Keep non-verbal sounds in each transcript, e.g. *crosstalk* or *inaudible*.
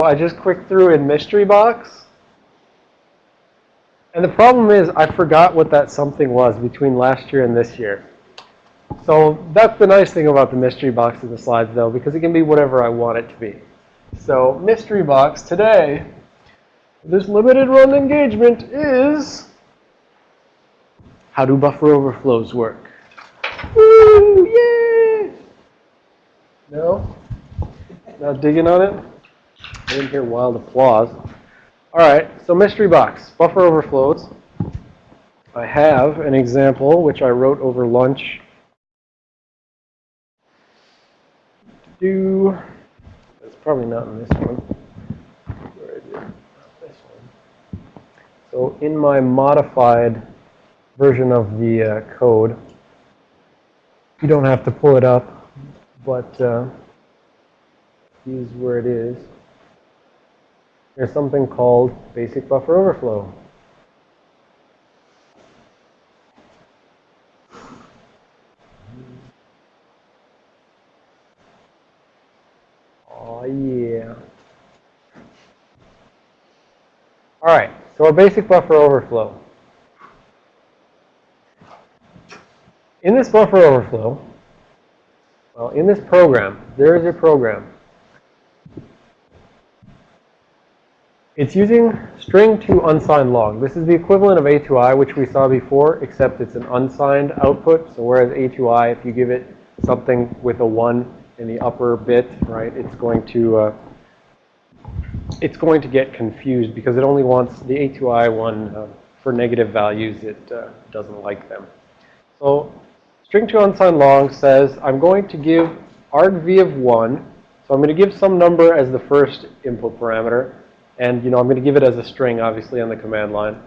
Oh, I just clicked through in mystery box. And the problem is I forgot what that something was between last year and this year. So that's the nice thing about the mystery box in the slides though, because it can be whatever I want it to be. So mystery box today, this limited run engagement is how do buffer overflows work? Woo! Yay! No? Not digging on it? I didn't hear wild applause. All right, so mystery box, buffer overflows. I have an example which I wrote over lunch. Do it's probably not in this one. So in my modified version of the uh, code, you don't have to pull it up, but uh, use where it is. There's something called basic buffer overflow. Oh yeah. All right, so our basic buffer overflow. In this buffer overflow, well, in this program, there is a program It's using string to unsigned long. This is the equivalent of A to I, which we saw before, except it's an unsigned output. So whereas A to I, if you give it something with a 1 in the upper bit, right, it's going to uh, it's going to get confused because it only wants the A to I one uh, for negative values. It uh, doesn't like them. So string to unsigned long says I'm going to give argv of 1. So I'm going to give some number as the first input parameter. And, you know, I'm going to give it as a string, obviously, on the command line.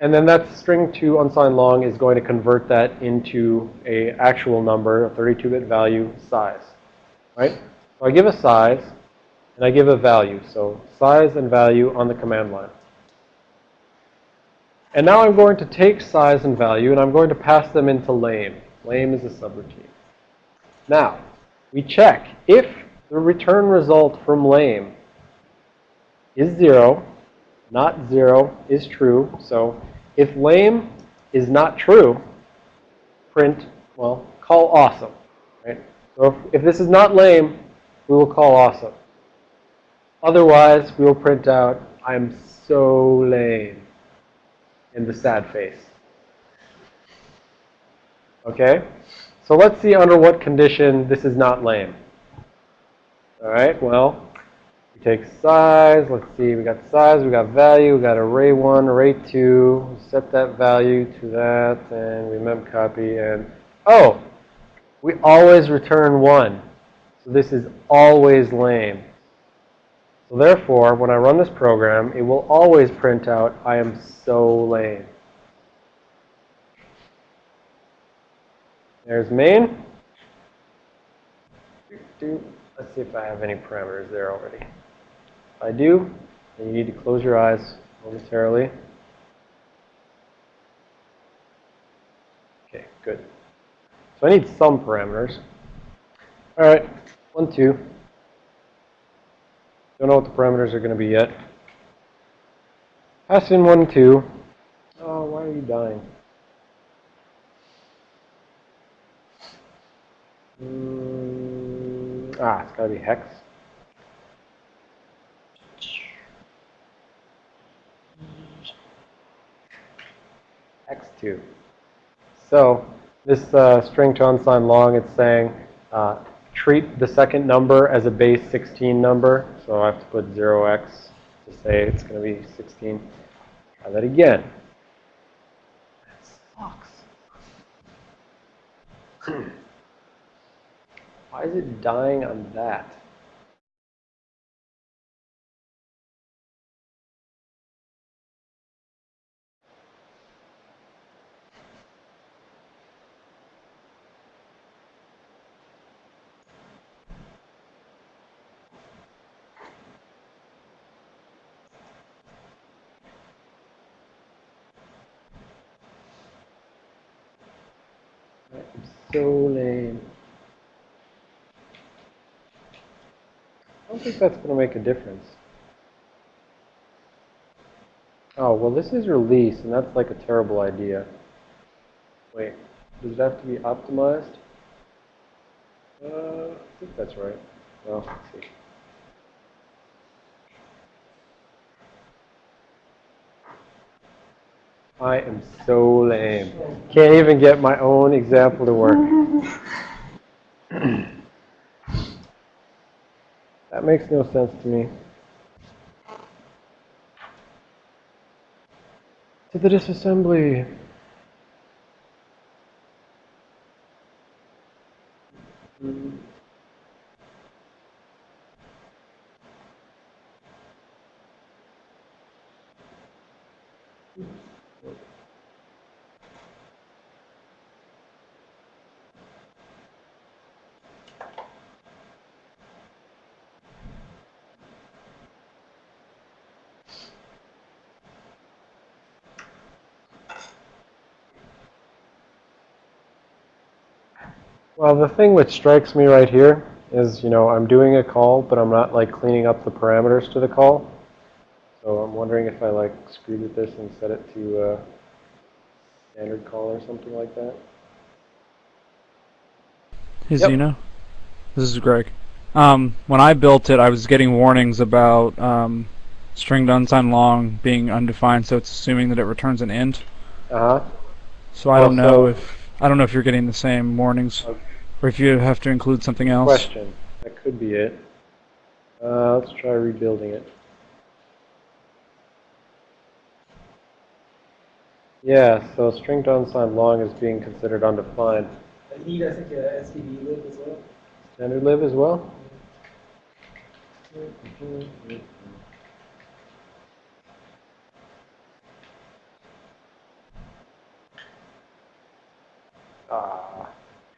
And then that string to unsigned long is going to convert that into a actual number, a 32-bit value size, right? So I give a size, and I give a value. So size and value on the command line. And now I'm going to take size and value, and I'm going to pass them into lame. Lame is a subroutine. Now, we check if the return result from lame is 0, not 0 is true. So if lame is not true, print, well, call awesome. Right? So if, if this is not lame, we will call awesome. Otherwise, we will print out, I'm so lame, in the sad face. Okay? So let's see under what condition this is not lame. All right, well, we take size. Let's see. We got size. We got value. We got array 1, array 2. Set that value to that. And we memcopy. And, oh, we always return 1. So this is always lame. So therefore, when I run this program, it will always print out, I am so lame. There's main. Let's see if I have any parameters there already. I do, then you need to close your eyes momentarily. Okay, good. So I need some parameters. All right, one, two. Don't know what the parameters are going to be yet. Pass in one, two. Oh, why are you dying? Mm, ah, it's got to be hex. X2. So this uh, string to unsigned long, it's saying uh, treat the second number as a base 16 number. So I have to put 0x to say it's going to be 16. Try that again. That sucks. *clears throat* Why is it dying on that? That's going to make a difference. Oh, well this is release, and that's like a terrible idea. Wait, does it have to be optimized? Uh, I think that's right. Well, let's see. I am so lame. Can't even get my own example to work. *laughs* that makes no sense to me. To the disassembly. Mm-hmm. Well, the thing which strikes me right here is, you know, I'm doing a call, but I'm not like cleaning up the parameters to the call. So I'm wondering if I like screwed with this and set it to uh, standard call or something like that. Hey Yep. Xeno, this is Greg. Um, when I built it, I was getting warnings about um, string to unsigned long being undefined, so it's assuming that it returns an int. Uh-huh. So I Well, don't know so- if I don't know if you're getting the same warnings, Okay. Or if you have to include something else. Question. That could be it. Uh, let's try rebuilding it. Yeah, so string to unsigned long is being considered undefined. I need, I think, a STD lib as well. Standard lib as well? Ah,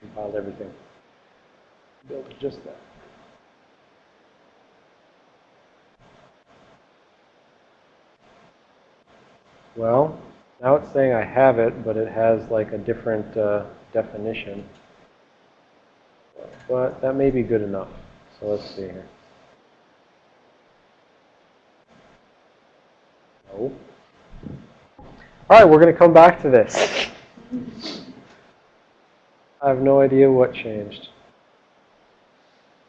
compiled everything. Built just that. Well, now it's saying I have it, but it has like a different uh, definition. But that may be good enough. So let's see here. No. All right, we're going to come back to this. I have no idea what changed.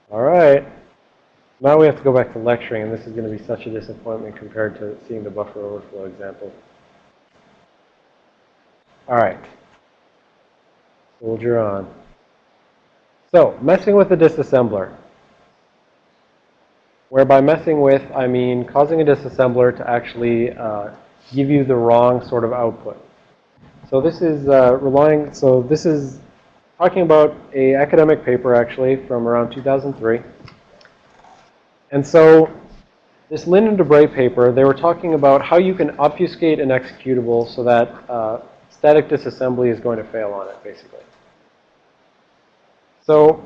All right. Now we have to go back to lecturing, and this is going to be such a disappointment compared to seeing the buffer overflow example. All right. Soldier on. So, messing with the disassembler. Whereby messing with, I mean causing a disassembler to actually uh, give you the wrong sort of output. So this is uh, relying, so this is talking about a academic paper actually from around 2003. And so this Linn and Debray paper, they were talking about how you can obfuscate an executable so that uh, static disassembly is going to fail on it, basically. So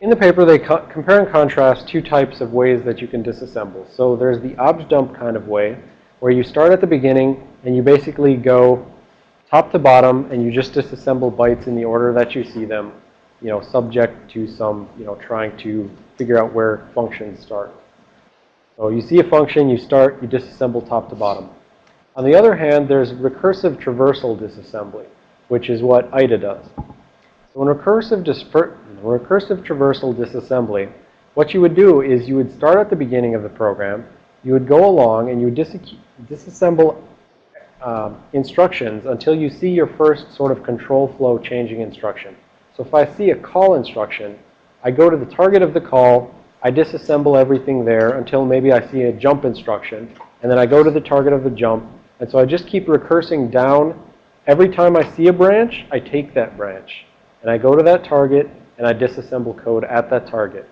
in the paper, they co compare and contrast two types of ways that you can disassemble. So there's the objdump kind of way, where you start at the beginning and you basically go top to bottom and you just disassemble bytes in the order that you see them, you know, subject to some, you know, trying to figure out where functions start. So you see a function, you start, you disassemble top to bottom. On the other hand, there's recursive traversal disassembly, which is what IDA does. So in recursive, recursive traversal disassembly, what you would do is you would start at the beginning of the program, you would go along and you would dis disassemble um, instructions until you see your first sort of control flow changing instruction. So if I see a call instruction, I go to the target of the call, I disassemble everything there until maybe I see a jump instruction, and then I go to the target of the jump, and so I just keep recursing down. Every time I see a branch, I take that branch, and I go to that target, and I disassemble code at that target.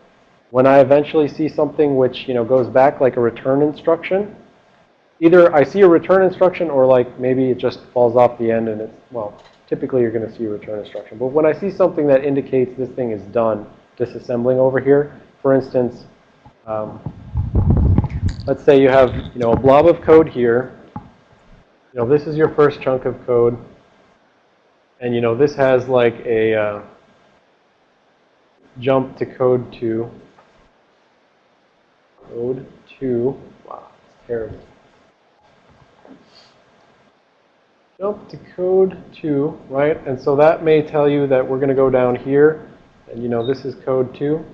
When I eventually see something which, you know, goes back like a return instruction, either I see a return instruction or like maybe it just falls off the end and it's, well, typically you're going to see a return instruction. But when I see something that indicates this thing is done disassembling over here, for instance, um, let's say you have, you know, a blob of code here. You know, this is your first chunk of code. And, you know, this has like a, uh, jump to code 2. Code 2. Wow, it's terrible. Jump to code 2, right? And so that may tell you that we're going to go down here. And you know, this is code 2.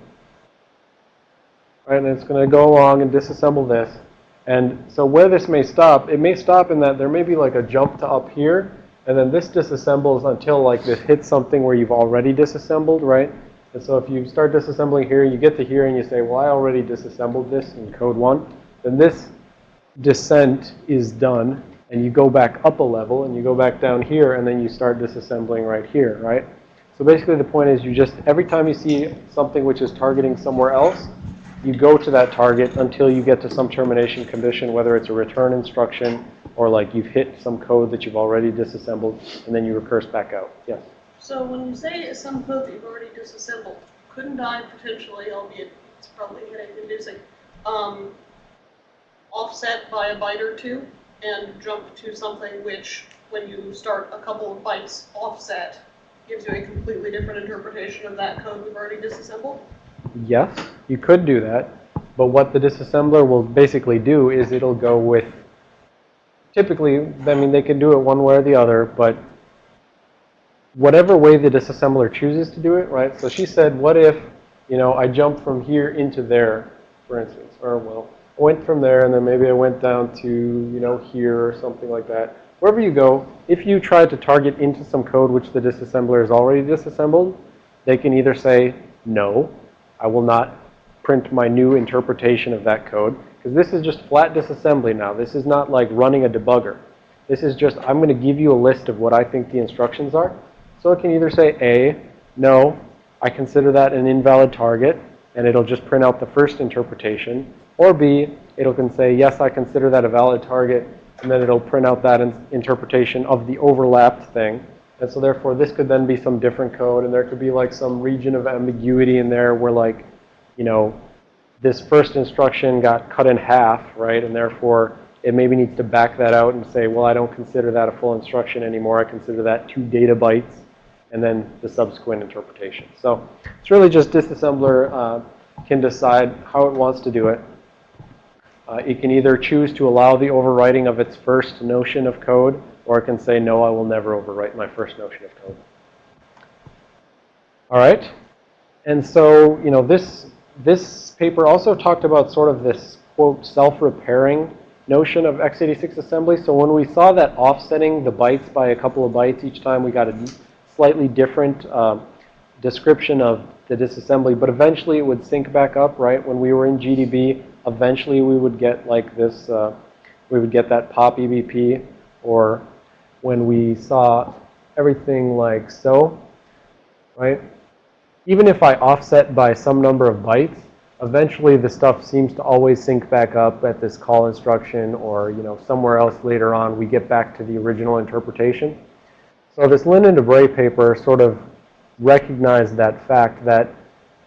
Right, and it's going to go along and disassemble this. And so where this may stop, it may stop in that there may be like a jump to up here. And then this disassembles until like this hits something where you've already disassembled, right? And so if you start disassembling here, you get to here and you say, well, I already disassembled this in code 1. Then this descent is done. And you go back up a level and you go back down here and then you start disassembling right here, right? So basically the point is you just, every time you see something which is targeting somewhere else, you go to that target until you get to some termination condition, whether it's a return instruction or like you've hit some code that you've already disassembled, and then you recurse back out. Yes? So when you say some code that you've already disassembled, couldn't I potentially, albeit it's probably headache inducing, um, offset by a byte or two and jump to something which, when you start a couple of bytes offset, gives you a completely different interpretation of that code we've already disassembled? Yes, you could do that. But what the disassembler will basically do is it'll go with, typically, I mean, they can do it one way or the other, but whatever way the disassembler chooses to do it, right? So she said, what if, you know, I jump from here into there, for instance, or well, went from there and then maybe I went down to, you know, here or something like that. Wherever you go, if you try to target into some code which the disassembler has already disassembled, they can either say, no, I will not print my new interpretation of that code. Because this is just flat disassembly now. This is not like running a debugger. This is just, I'm going to give you a list of what I think the instructions are. So it can either say A, no, I consider that an invalid target, and it'll just print out the first interpretation. Or B, it'll can say, yes, I consider that a valid target, and then it'll print out that in interpretation of the overlapped thing. And so therefore, this could then be some different code, and there could be like some region of ambiguity in there where like, you know, this first instruction got cut in half, right? And therefore, it maybe needs to back that out and say, well, I don't consider that a full instruction anymore. I consider that two data bytes, and then the subsequent interpretation. So it's really just disassembler uh, can decide how it wants to do it. Uh, it can either choose to allow the overwriting of its first notion of code, or it can say, no, I will never overwrite my first notion of code. All right. And so, you know, this, this paper also talked about sort of this, quote, self-repairing notion of x86 assembly. So when we saw that offsetting the bytes by a couple of bytes each time, we got a slightly different uh, description of the disassembly. But eventually it would sync back up, right? When we were in GDB, eventually we would get like this, uh, we would get that pop EBP or when we saw everything like so, right? Even if I offset by some number of bytes, eventually the stuff seems to always sync back up at this call instruction or, you know, somewhere else later on we get back to the original interpretation. So this Linn and Debray paper sort of recognized that fact that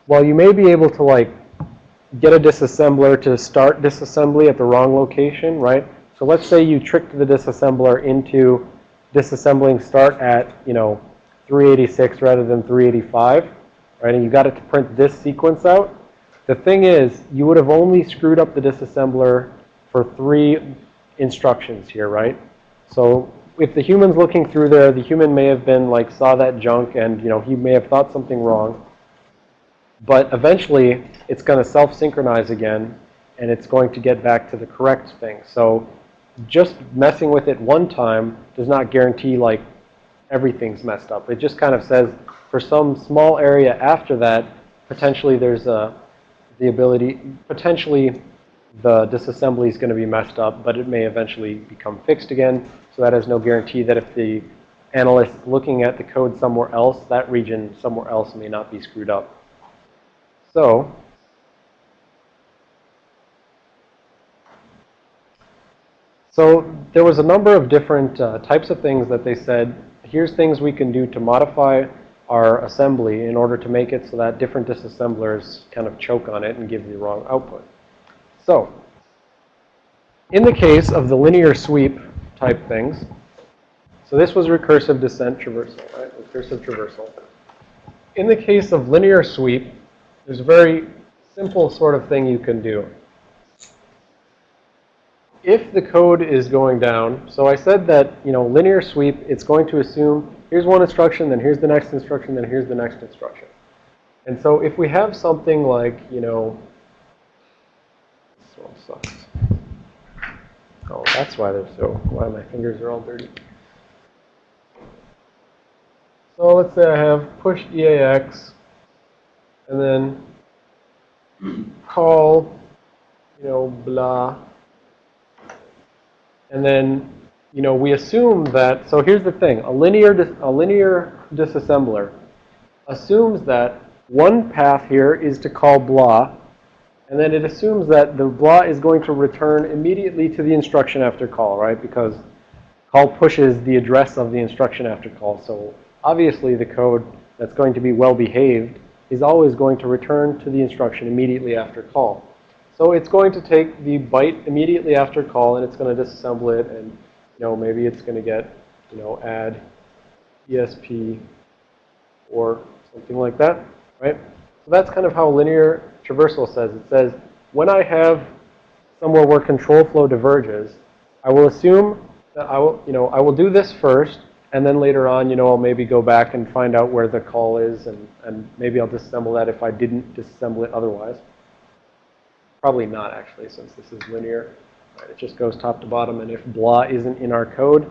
while you may be able to like get a disassembler to start disassembly at the wrong location, right? So let's say you tricked the disassembler into disassembling start at, you know, 386 rather than 385, right? And you got it to print this sequence out. The thing is, you would have only screwed up the disassembler for three instructions here, right? So if the human's looking through there, the human may have been like, saw that junk and, you know, he may have thought something wrong. But eventually, it's going to self-synchronize again, and it's going to get back to the correct thing. So just messing with it one time does not guarantee like everything's messed up. It just kind of says for some small area after that, potentially there's a, the ability, potentially the disassembly is going to be messed up, but it may eventually become fixed again. So that has no guarantee that if the analyst looking at the code somewhere else, that region somewhere else may not be screwed up. So So there was a number of different uh, types of things that they said, here's things we can do to modify our assembly in order to make it so that different disassemblers kind of choke on it and give the wrong output. So in the case of the linear sweep type things, so this was recursive descent traversal, right? Recursive traversal. In the case of linear sweep, there's a very simple sort of thing you can do. If the code is going down, so I said that, you know, linear sweep, it's going to assume here's one instruction, then here's the next instruction, then here's the next instruction. And so if we have something like, you know, this one sucks. Oh, that's why they're so, why my fingers are all dirty. So let's say I have push EAX and then call, you know, blah. And then, you know, we assume that, so here's the thing, a linear, a linear disassembler assumes that one path here is to call blah, and then it assumes that the blah is going to return immediately to the instruction after call, right? Because call pushes the address of the instruction after call. So obviously the code that's going to be well behaved is always going to return to the instruction immediately after call. So it's going to take the byte immediately after call and it's going to disassemble it and, you know, maybe it's going to get, you know, add ESP or something like that, right? So that's kind of how linear traversal says. It says, when I have somewhere where control flow diverges, I will assume that I will, you know, I will do this first, and then later on, you know, I'll maybe go back and find out where the call is, and, and maybe I'll disassemble that if I didn't disassemble it otherwise. Probably not, actually, since this is linear. Right, it just goes top to bottom, and if blah isn't in our code,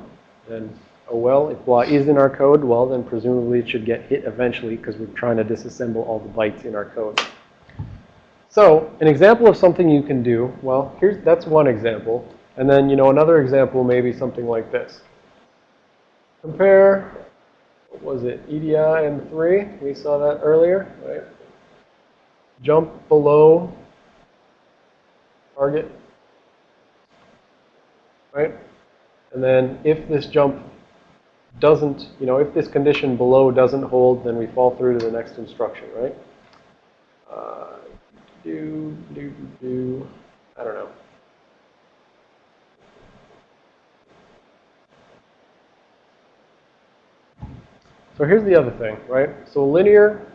then oh well. If blah is in our code, well, then presumably it should get hit eventually because we're trying to disassemble all the bytes in our code. So an example of something you can do, well, here's that's one example. And then, you know, another example may be something like this. Compare, what was it, EDI and 3. We saw that earlier, right? Jump below target, right? And then if this jump doesn't, you know, if this condition below doesn't hold, then we fall through to the next instruction, right? Uh, do, do, do, I don't know. So here's the other thing, right? So linear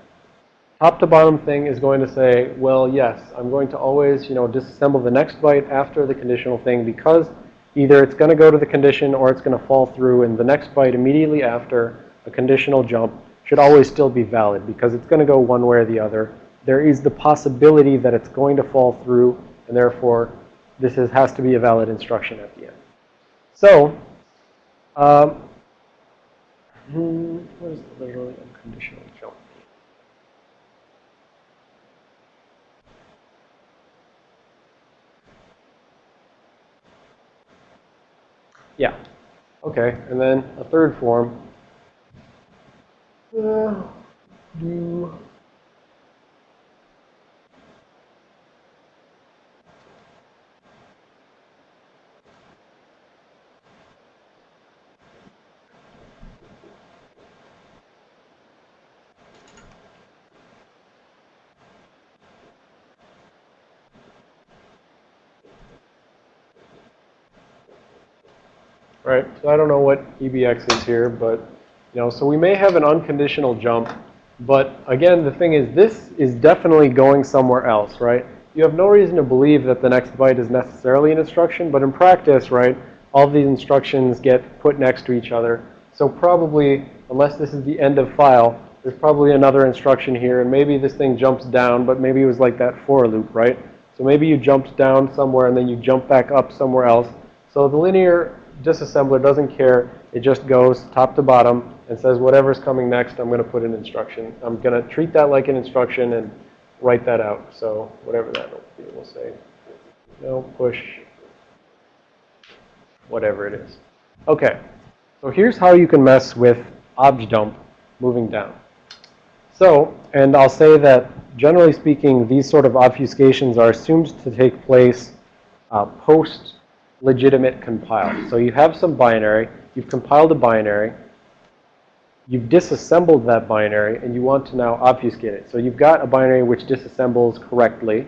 top to bottom thing is going to say, well, yes, I'm going to always, you know, disassemble the next byte after the conditional thing because either it's going to go to the condition or it's going to fall through and the next byte immediately after a conditional jump should always still be valid because it's going to go one way or the other. There is the possibility that it's going to fall through and therefore this is, has to be a valid instruction at the end. So, um, hmm, what is the literally unconditional jump? Yeah. Okay. And then a third form. Uh, do right? So I don't know what EBX is here, but, you know, so we may have an unconditional jump. But again, the thing is, this is definitely going somewhere else, right? You have no reason to believe that the next byte is necessarily an instruction, but in practice, right, all these instructions get put next to each other. So probably, unless this is the end of file, there's probably another instruction here, and maybe this thing jumps down, but maybe it was like that for loop, right? So maybe you jumped down somewhere and then you jump back up somewhere else. So the linear disassembler doesn't care. It just goes top to bottom and says whatever's coming next, I'm going to put an instruction. I'm going to treat that like an instruction and write that out. So whatever that will say no push, whatever it is. Okay, so here's how you can mess with objdump moving down. So, and I'll say that generally speaking, these sort of obfuscations are assumed to take place uh, post legitimate compile. So you have some binary, you've compiled a binary, you've disassembled that binary, and you want to now obfuscate it. So you've got a binary which disassembles correctly,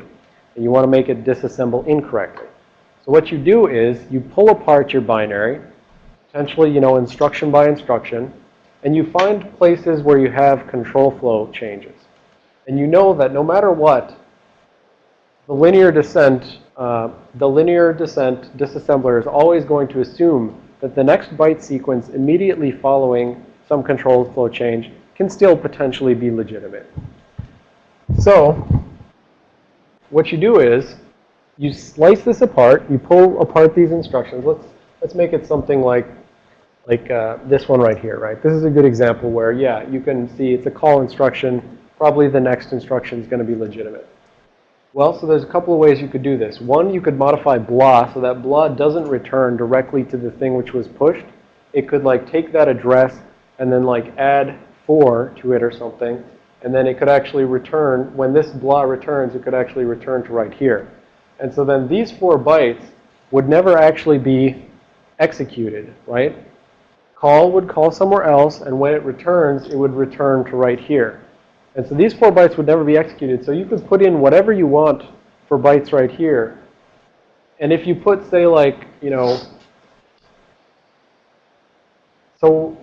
and you want to make it disassemble incorrectly. So what you do is you pull apart your binary, potentially, you know, instruction by instruction, and you find places where you have control flow changes. And you know that no matter what, the linear descent, uh, the linear descent disassembler is always going to assume that the next byte sequence immediately following some control flow change can still potentially be legitimate. So what you do is you slice this apart, you pull apart these instructions. Let's, let's make it something like, like uh, this one right here, right? This is a good example where, yeah, you can see it's a call instruction. Probably the next instruction is going to be legitimate. Well, so there's a couple of ways you could do this. One, you could modify blah so that blah doesn't return directly to the thing which was pushed. It could like take that address and then like add 4 to it or something. And then it could actually return, when this blah returns, it could actually return to right here. And so then these four bytes would never actually be executed, right? Call would call somewhere else, and when it returns, it would return to right here. And so these four bytes would never be executed. So you could put in whatever you want for bytes right here. And if you put, say, like, you know, so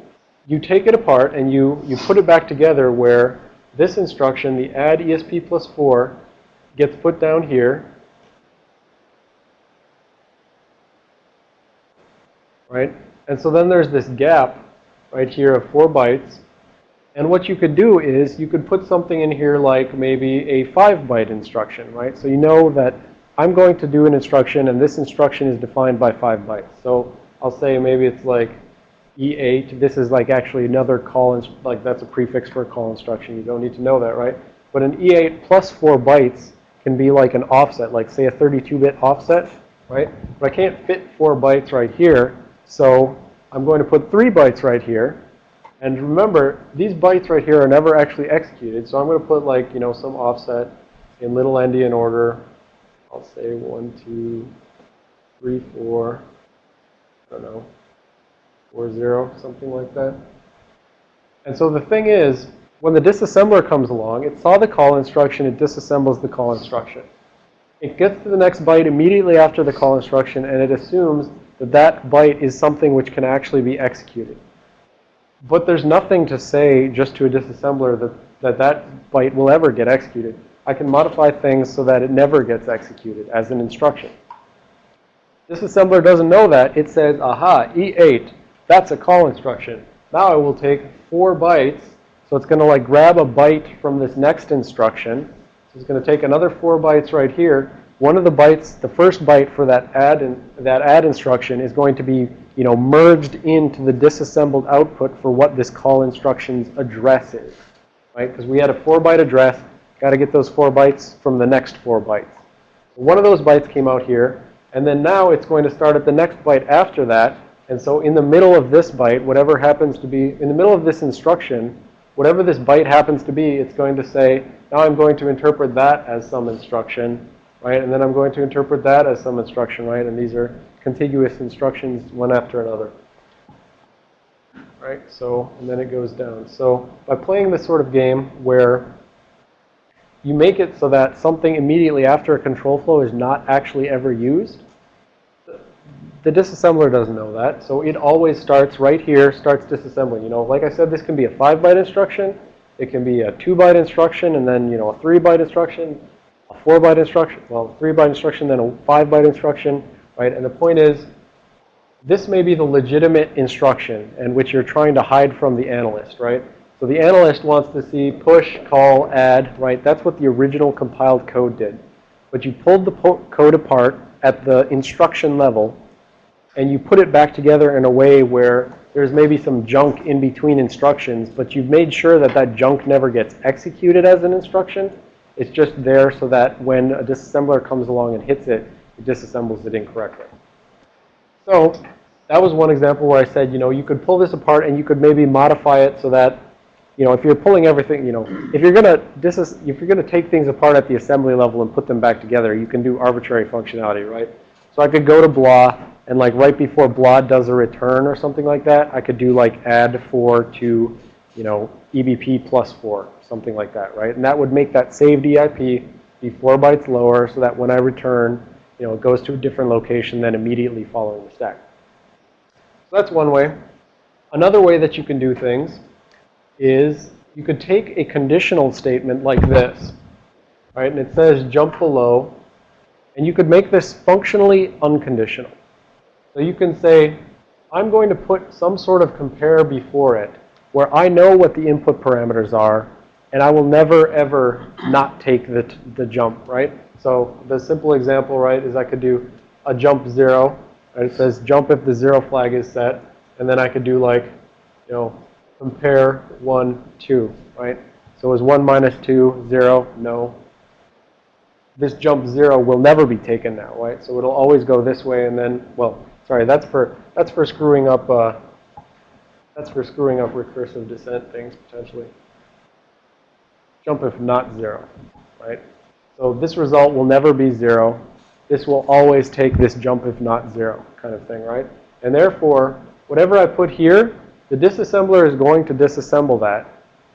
you take it apart and you, you put it back together where this instruction, the add ESP plus 4, gets put down here. Right? And so then there's this gap right here of 4 bytes. And what you could do is you could put something in here like maybe a 5-byte instruction, right? So you know that I'm going to do an instruction, and this instruction is defined by 5 bytes. So I'll say maybe it's like E8. This is like actually another call, like that's a prefix for a call instruction. You don't need to know that, right? But an E8 plus 4 bytes can be like an offset, like say a 32-bit offset, right? But I can't fit 4 bytes right here, so I'm going to put 3 bytes right here. And remember, these bytes right here are never actually executed, so I'm going to put like, you know, some offset in little endian order. I'll say 1, 2, 3, 4, I don't know, or 0, something like that. And so the thing is, when the disassembler comes along, it saw the call instruction, it disassembles the call instruction. It gets to the next byte immediately after the call instruction, and it assumes that that byte is something which can actually be executed. But there's nothing to say just to a disassembler that that, that byte will ever get executed. I can modify things so that it never gets executed as an instruction. Disassembler doesn't know that. It says, aha, E8, that's a call instruction. Now I will take four bytes. So it's going to like grab a byte from this next instruction. So it's going to take another four bytes right here. One of the bytes, the first byte for that add in, that add instruction is going to be, you know, merged into the disassembled output for what this call instruction's address is, right? Because we had a four byte address. Got to get those four bytes from the next four bytes. One of those bytes came out here. And then now it's going to start at the next byte after that. And so in the middle of this byte, whatever happens to be, in the middle of this instruction, whatever this byte happens to be, it's going to say, now I'm going to interpret that as some instruction, right? And then I'm going to interpret that as some instruction, right? And these are contiguous instructions one after another. Right? So, and then it goes down. So by playing this sort of game where you make it so that something immediately after a control flow is not actually ever used, the disassembler doesn't know that, so it always starts right here, starts disassembling. You know, like I said, this can be a 5-byte instruction. It can be a 2-byte instruction, and then, you know, a 3-byte instruction, a 4-byte instruction, well, 3-byte instruction, then a 5-byte instruction, right? And the point is, this may be the legitimate instruction and which you're trying to hide from the analyst, right? So the analyst wants to see push, call, add, right? That's what the original compiled code did. But you pulled the code apart at the instruction level, and you put it back together in a way where there's maybe some junk in between instructions, but you've made sure that that junk never gets executed as an instruction. It's just there so that when a disassembler comes along and hits it, it disassembles it incorrectly. So that was one example where I said, you know, you could pull this apart and you could maybe modify it so that, you know, if you're pulling everything, you know, if you're going to if you're going to take things apart at the assembly level and put them back together, you can do arbitrary functionality, right? So I could go to blah and like right before blah does a return or something like that, I could do like add 4 to, you know, EBP plus 4, something like that, right? And that would make that saved EIP be 4 bytes lower so that when I return, you know, it goes to a different location than immediately following the stack. So that's one way. Another way that you can do things is you could take a conditional statement like this, right? And it says jump below, and you could make this functionally unconditional. So you can say, I'm going to put some sort of compare before it where I know what the input parameters are, and I will never, ever not take the, the jump, right? So the simple example, right, is I could do a jump zero, and it says jump if the zero flag is set, and then I could do like, you know, compare 1, 2, right? So is 1 minus 2, 0? No. This jump 0 will never be taken now, right? So it'll always go this way and then, well, sorry, that's for, that's for screwing up, uh, that's for screwing up recursive descent things, potentially. Jump if not 0, right? So this result will never be 0. This will always take this jump if not 0 kind of thing, right? And therefore, whatever I put here, the disassembler is going to disassemble that,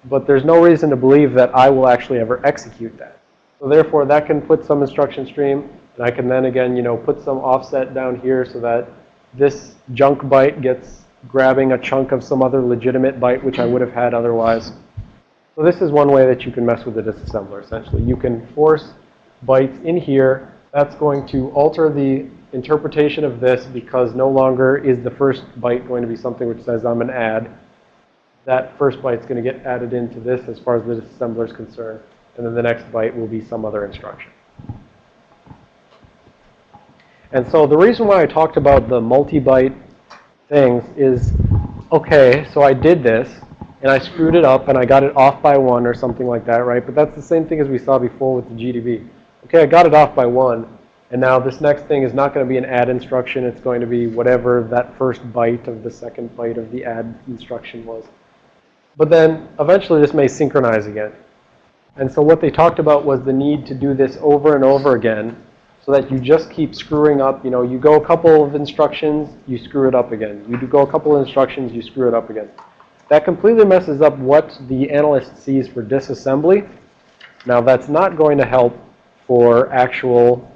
but there's no reason to believe that I will actually ever execute that. So therefore, that can put some instruction stream, and I can then again, you know, put some offset down here so that this junk byte gets grabbing a chunk of some other legitimate byte which I would have had otherwise. So this is one way that you can mess with the disassembler, essentially. You can force bytes in here. That's going to alter the interpretation of this because no longer is the first byte going to be something which says I'm an add. That first byte is going to get added into this as far as the disassembler is concerned. And then the next byte will be some other instruction. And so the reason why I talked about the multi-byte things is, okay, so I did this, and I screwed it up, and I got it off by one or something like that, right? But that's the same thing as we saw before with the GDB. Okay, I got it off by one, and now this next thing is not going to be an add instruction. It's going to be whatever that first byte of the second byte of the add instruction was. But then eventually this may synchronize again. And so what they talked about was the need to do this over and over again so that you just keep screwing up. You know, you go a couple of instructions, you screw it up again. You go a couple of instructions, you screw it up again. That completely messes up what the analyst sees for disassembly. Now that's not going to help for actual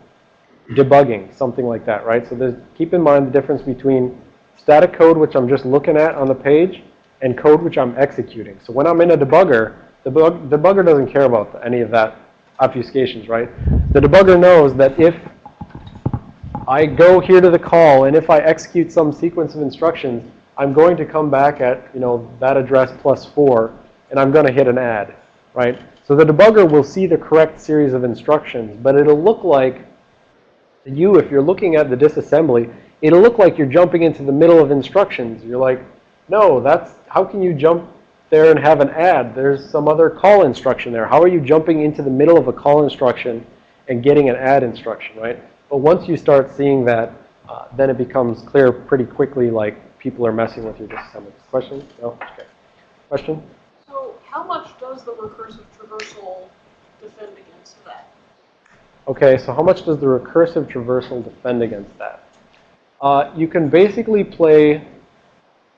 debugging, something like that, right? So keep in mind the difference between static code, which I'm just looking at on the page, and code which I'm executing. So when I'm in a debugger, the debugger doesn't care about any of that obfuscations, right? The debugger knows that if I go here to the call, and if I execute some sequence of instructions, I'm going to come back at, you know, that address plus 4, and I'm going to hit an add, right? So the debugger will see the correct series of instructions, but it'll look like you, if you're looking at the disassembly, it'll look like you're jumping into the middle of instructions. You're like, no, that's, how can you jump there and have an add? There's some other call instruction there. How are you jumping into the middle of a call instruction and getting an add instruction, right? But once you start seeing that, uh, then it becomes clear pretty quickly like people are messing with your disassembly. Question? No? Okay. Question? So how much does the recursive traversal defend against that? Okay, so how much does the recursive traversal defend against that? Uh, you can basically play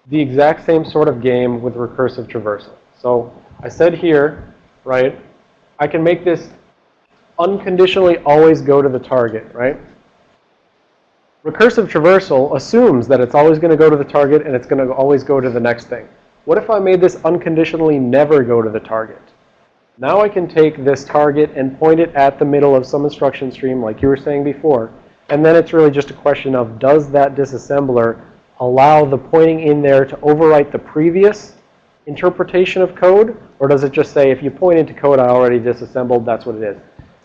the exact same sort of game with recursive traversal. So I said here, right, I can make this unconditionally always go to the target, right? Recursive traversal assumes that it's always going to go to the target and it's going to always go to the next thing. What if I made this unconditionally never go to the target? Now I can take this target and point it at the middle of some instruction stream like you were saying before. And then it's really just a question of does that disassembler allow the pointing in there to overwrite the previous interpretation of code? Or does it just say if you point into code I already disassembled, that's what it is?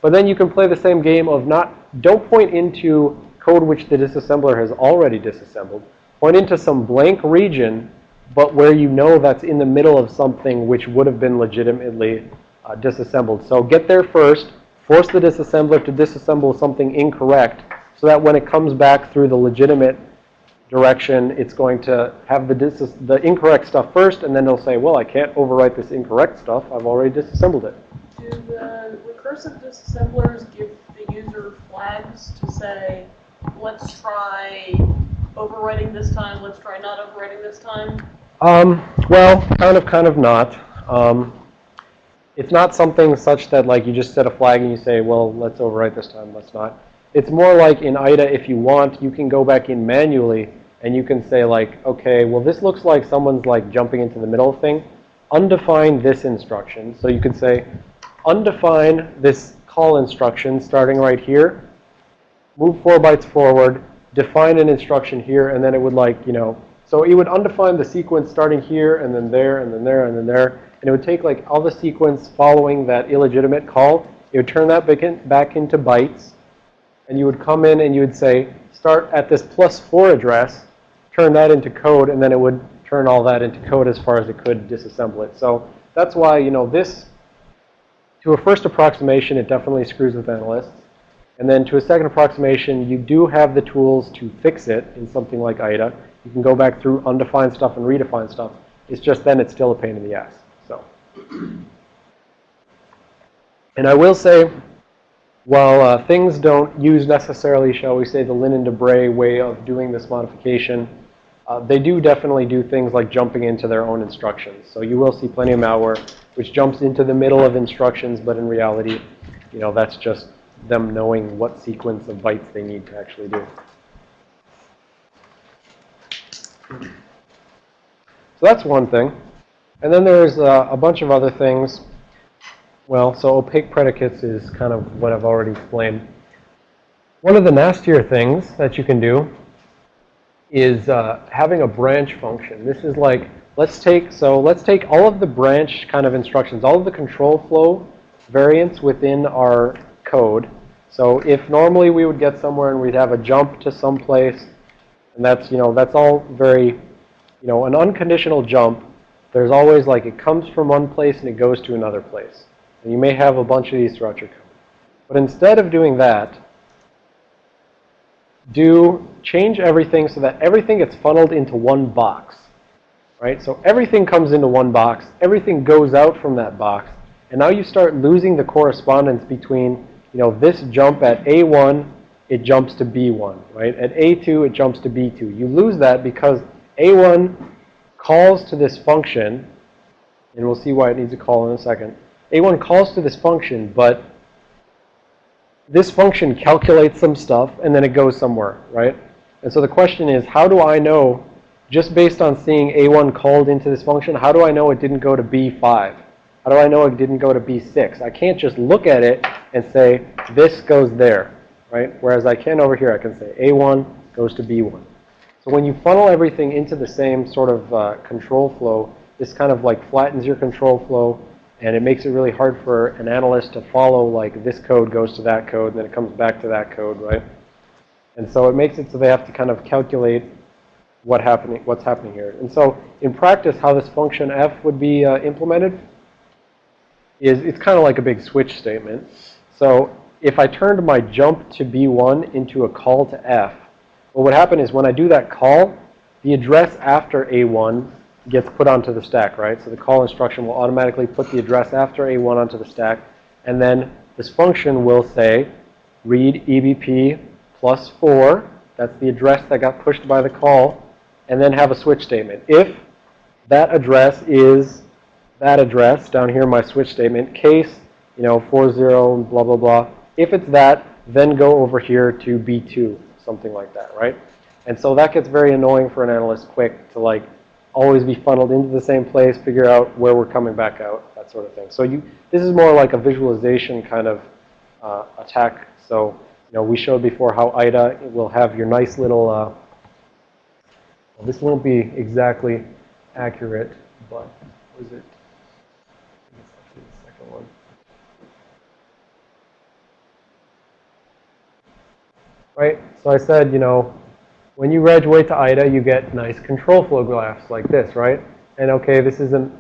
But then you can play the same game of not, don't point into code which the disassembler has already disassembled. Point into some blank region, but where you know that's in the middle of something which would have been legitimately uh, disassembled. So get there first, force the disassembler to disassemble something incorrect so that when it comes back through the legitimate direction, it's going to have the, the incorrect stuff first, and then it'll say, well, I can't overwrite this incorrect stuff. I've already disassembled it. Do the recursive disassemblers give the user flags to say, let's try overwriting this time, let's try not overwriting this time? Um, well, kind of, kind of not. Um, it's not something such that like you just set a flag and you say, well, let's overwrite this time, let's not. It's more like in IDA, if you want, you can go back in manually and you can say like, okay, well, this looks like someone's like jumping into the middle of thing. undefine this instruction. So you can say, undefine this call instruction starting right here, move four bytes forward, define an instruction here, and then it would like, you know, so it would undefine the sequence starting here, and then there, and then there, and then there. And it would take like all the sequence following that illegitimate call. It would turn that back, in, back into bytes. And you would come in and you would say, start at this plus 4 address, turn that into code, and then it would turn all that into code as far as it could disassemble it. So that's why, you know, this, to a first approximation, it definitely screws with analysts. And then to a second approximation, you do have the tools to fix it in something like IDA. You can go back through undefined stuff and redefine stuff. It's just then it's still a pain in the ass. So, and I will say, while uh, things don't use necessarily, shall we say, the Linn and Debray way of doing this modification, uh, they do definitely do things like jumping into their own instructions. So you will see plenty of malware which jumps into the middle of instructions, but in reality, you know, that's just them knowing what sequence of bytes they need to actually do. So that's one thing. And then there's uh, a bunch of other things. Well, so opaque predicates is kind of what I've already explained. One of the nastier things that you can do is uh, having a branch function. This is like, let's take, so let's take all of the branch kind of instructions, all of the control flow variants within our code. So if normally we would get somewhere and we'd have a jump to some place, and that's, you know, that's all very, you know, an unconditional jump, there's always like it comes from one place and it goes to another place. And you may have a bunch of these throughout your code. But instead of doing that, do change everything so that everything gets funneled into one box. Right? So everything comes into one box. Everything goes out from that box. And now you start losing the correspondence between, you know, this jump at A1, it jumps to B1, right? At A2, it jumps to B2. You lose that because A1 calls to this function, and we'll see why it needs a call in a second. A1 calls to this function, but this function calculates some stuff, and then it goes somewhere, right? And so the question is, how do I know, just based on seeing A1 called into this function, how do I know it didn't go to B5? How do I know it didn't go to B6? I can't just look at it and say, this goes there, right? Whereas I can over here, I can say A1 goes to B1. So when you funnel everything into the same sort of uh, control flow, this kind of like flattens your control flow, and it makes it really hard for an analyst to follow like this code goes to that code, and then it comes back to that code, right? And so it makes it so they have to kind of calculate what happening, what's happening here. And so in practice, how this function f would be uh, implemented is it's kind of like a big switch statement. So if I turned my jump to B1 into a call to f, what would happen is when I do that call, the address after A1 gets put onto the stack, right? So the call instruction will automatically put the address after A1 onto the stack. And then this function will say, read EBP plus 4. That's the address that got pushed by the call. And then have a switch statement. If that address is that address down here my switch statement, case, you know, 40, blah, blah, blah. If it's that, then go over here to B2, something like that, right? And so that gets very annoying for an analyst quick to like always be funneled into the same place, figure out where we're coming back out, that sort of thing. So you, this is more like a visualization kind of uh, attack. So, you know, we showed before how IDA will have your nice little, uh, well, this won't be exactly accurate, but was it? Right? So I said, you know, when you graduate to IDA, you get nice control flow graphs like this, right? And okay, this is a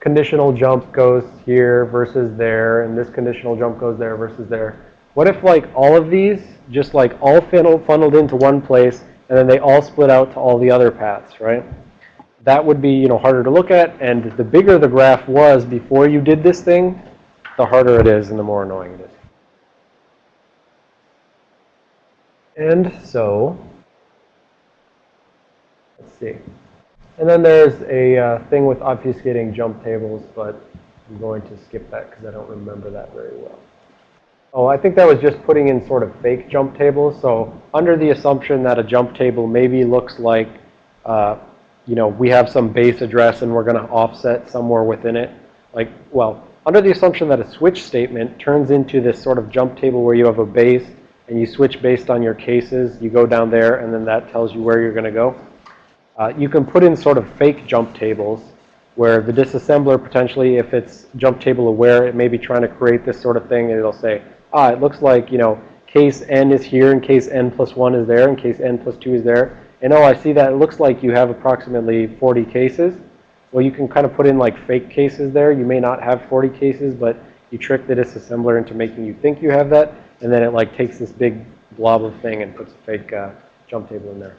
conditional jump goes here versus there, and this conditional jump goes there versus there. What if like all of these just like all funneled, funneled into one place, and then they all split out to all the other paths, right? That would be, you know, harder to look at, and the bigger the graph was before you did this thing, the harder it is and the more annoying it is. And so, let's see. And then there's a uh, thing with obfuscating jump tables, but I'm going to skip that because I don't remember that very well. Oh, I think that was just putting in sort of fake jump tables. So under the assumption that a jump table maybe looks like, uh, you know, we have some base address and we're going to offset somewhere within it. Like, well, under the assumption that a switch statement turns into this sort of jump table where you have a base and you switch based on your cases, you go down there and then that tells you where you're going to go. Uh, you can put in sort of fake jump tables where the disassembler potentially, if it's jump table aware, it may be trying to create this sort of thing and it'll say, ah, it looks like, you know, case n is here and case n plus 1 is there and case n plus 2 is there. And oh, I see that it looks like you have approximately 40 cases. Well, you can kind of put in like fake cases there. You may not have 40 cases, but you trick the disassembler into making you think you have that. And then it like takes this big blob of thing and puts a fake uh, jump table in there.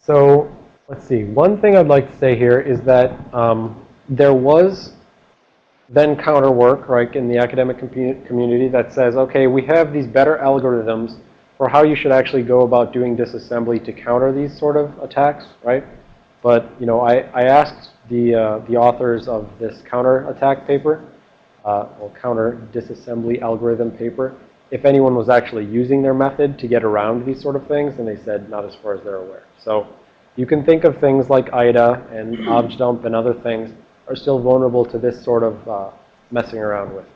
So let's see. One thing I'd like to say here is that um, there was then counter work, right, in the academic community that says, okay, we have these better algorithms for how you should actually go about doing disassembly to counter these sort of attacks, right? But, you know, I, I asked the, uh, the authors of this counter attack paper, uh, or counter disassembly algorithm paper, if anyone was actually using their method to get around these sort of things, and they said not as far as they're aware. So you can think of things like IDA and *clears throat* objdump and other things are still vulnerable to this sort of uh, messing around with.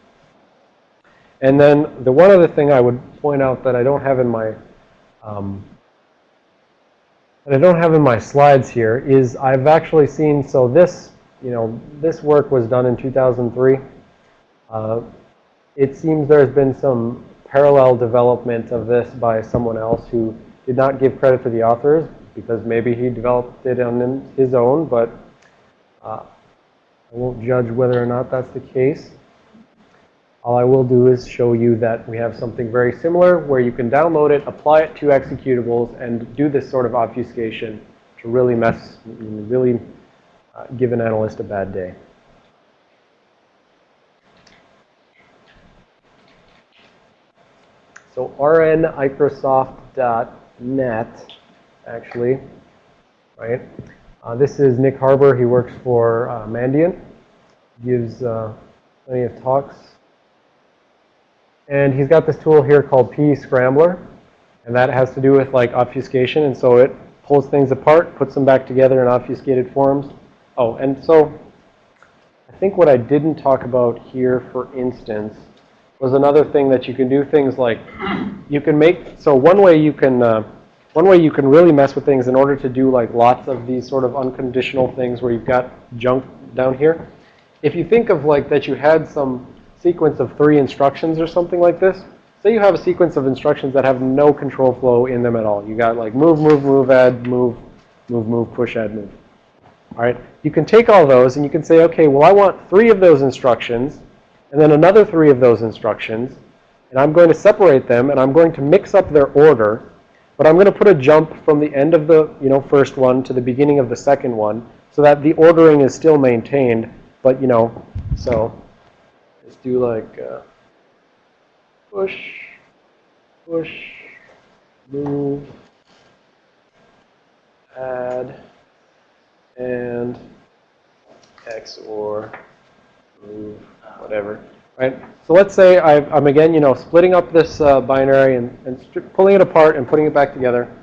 And then the one other thing I would point out that I don't have in my um, that I don't have in my slides here is I've actually seen, so this, you know, this work was done in 2003. Uh, it seems there's been some parallel development of this by someone else who did not give credit to the authors because maybe he developed it on his own, but uh, I won't judge whether or not that's the case. All I will do is show you that we have something very similar where you can download it, apply it to executables, and do this sort of obfuscation to really mess, really uh, give an analyst a bad day. So rnicrosoft.net, actually, right? Uh, this is Nick Harbour. He works for uh, Mandiant. Gives uh, plenty of talks and he's got this tool here called PEScrambler. And that has to do with like obfuscation. And so it pulls things apart, puts them back together in obfuscated forms. Oh, and so I think what I didn't talk about here, for instance, was another thing that you can do things like you can make, so one way you can, uh, one way you can really mess with things in order to do like lots of these sort of unconditional things where you've got junk down here. If you think of like that you had some sequence of three instructions or something like this. Say you have a sequence of instructions that have no control flow in them at all. You got like move, move, move, add, move, move, move, push, add, move. All right. You can take all those and you can say, okay, well, I want three of those instructions and then another three of those instructions. And I'm going to separate them and I'm going to mix up their order. But I'm going to put a jump from the end of the you know, first one to the beginning of the second one so that the ordering is still maintained. But, you know, so do like uh, push, push, move, add, and XOR move, whatever. Right? So let's say i am again, you know, splitting up this uh, binary and, and pulling it apart and putting it back together.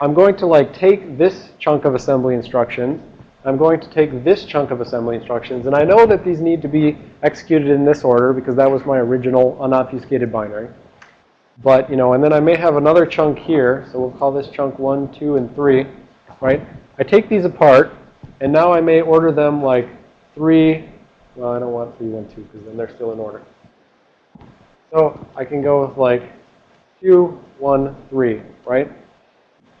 I'm going to like take this chunk of assembly instructions I'm going to take this chunk of assembly instructions. And I know that these need to be executed in this order because that was my original unobfuscated binary. But, you know, and then I may have another chunk here. So we'll call this chunk 1, 2, and 3, right? I take these apart, and now I may order them like 3. Well, I don't want 3, 1, 2 because then they're still in order. So I can go with like 2, 1, 3, right?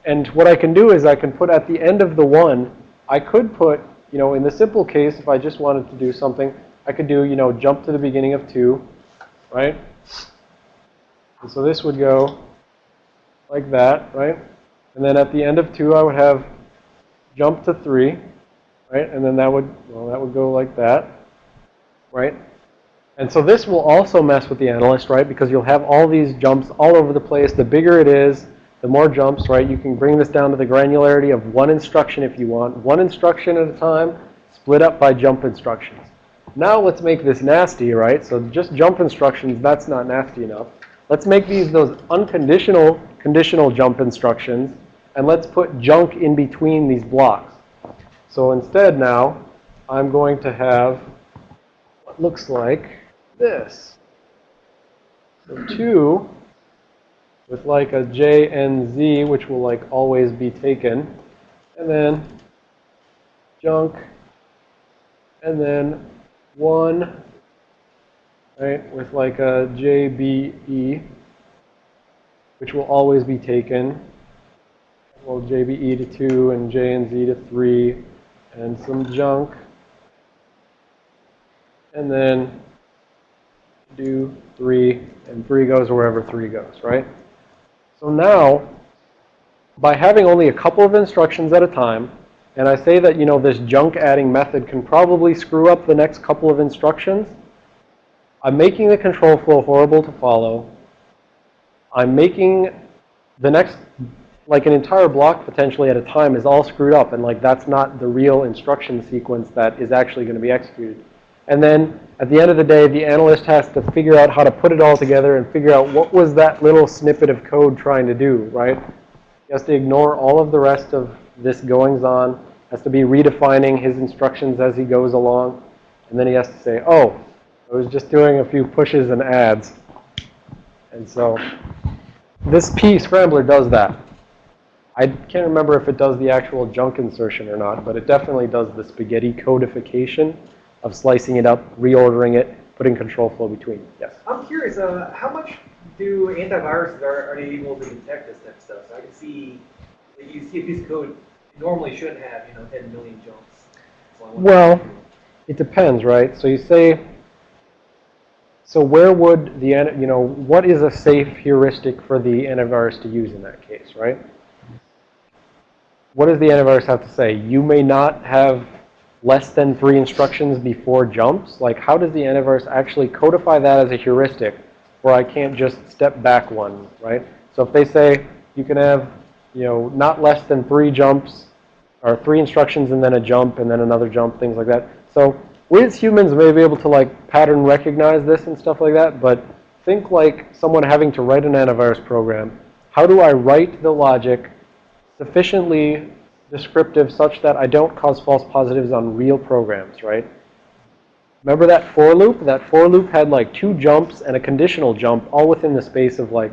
And what I can do is I can put at the end of the 1 I could put, you know, in the simple case, if I just wanted to do something, I could do, you know, jump to the beginning of 2, right? And so this would go like that, right? And then at the end of 2, I would have jump to 3, right? And then that would, well, that would go like that, right? And so this will also mess with the analyst, right? Because you'll have all these jumps all over the place. The bigger it is, the more jumps, right? You can bring this down to the granularity of one instruction if you want. One instruction at a time, split up by jump instructions. Now let's make this nasty, right? So just jump instructions, that's not nasty enough. Let's make these those unconditional conditional jump instructions and let's put junk in between these blocks. So instead now, I'm going to have what looks like this. So 2 with like a J and Z, which will like always be taken. And then junk. And then 1, right, with like a J, B, E, which will always be taken. Well, JBE to 2 and J and Z to 3 and some junk. And then do 3 and 3 goes wherever 3 goes, right? So now, by having only a couple of instructions at a time, and I say that, you know, this junk adding method can probably screw up the next couple of instructions, I'm making the control flow horrible to follow. I'm making the next, like an entire block potentially at a time is all screwed up. And like that's not the real instruction sequence that is actually going to be executed. And then at the end of the day, the analyst has to figure out how to put it all together and figure out what was that little snippet of code trying to do, right? He has to ignore all of the rest of this goings on, has to be redefining his instructions as he goes along. And then he has to say, oh, I was just doing a few pushes and adds. And so this PEScrambler does that. I can't remember if it does the actual junk insertion or not, but it definitely does the spaghetti codification of slicing it up, reordering it, putting control flow between. Yes. I'm curious, uh, how much do antiviruses are, are they able to detect this type of stuff? So I can see you see a piece of code normally shouldn't have, you know, 10 million jumps. Well, it depends, right? So you say, so where would the, an- you know, what is a safe heuristic for the antivirus to use in that case, right? What does the antivirus have to say? You may not have less than three instructions before jumps. Like, how does the antivirus actually codify that as a heuristic where I can't just step back one, right? So if they say you can have, you know, not less than three jumps or three instructions and then a jump and then another jump, things like that. So we as humans may be able to like pattern recognize this and stuff like that, but think like someone having to write an antivirus program. How do I write the logic sufficiently descriptive such that I don't cause false positives on real programs, right? Remember that for loop? That for loop had like two jumps and a conditional jump all within the space of like,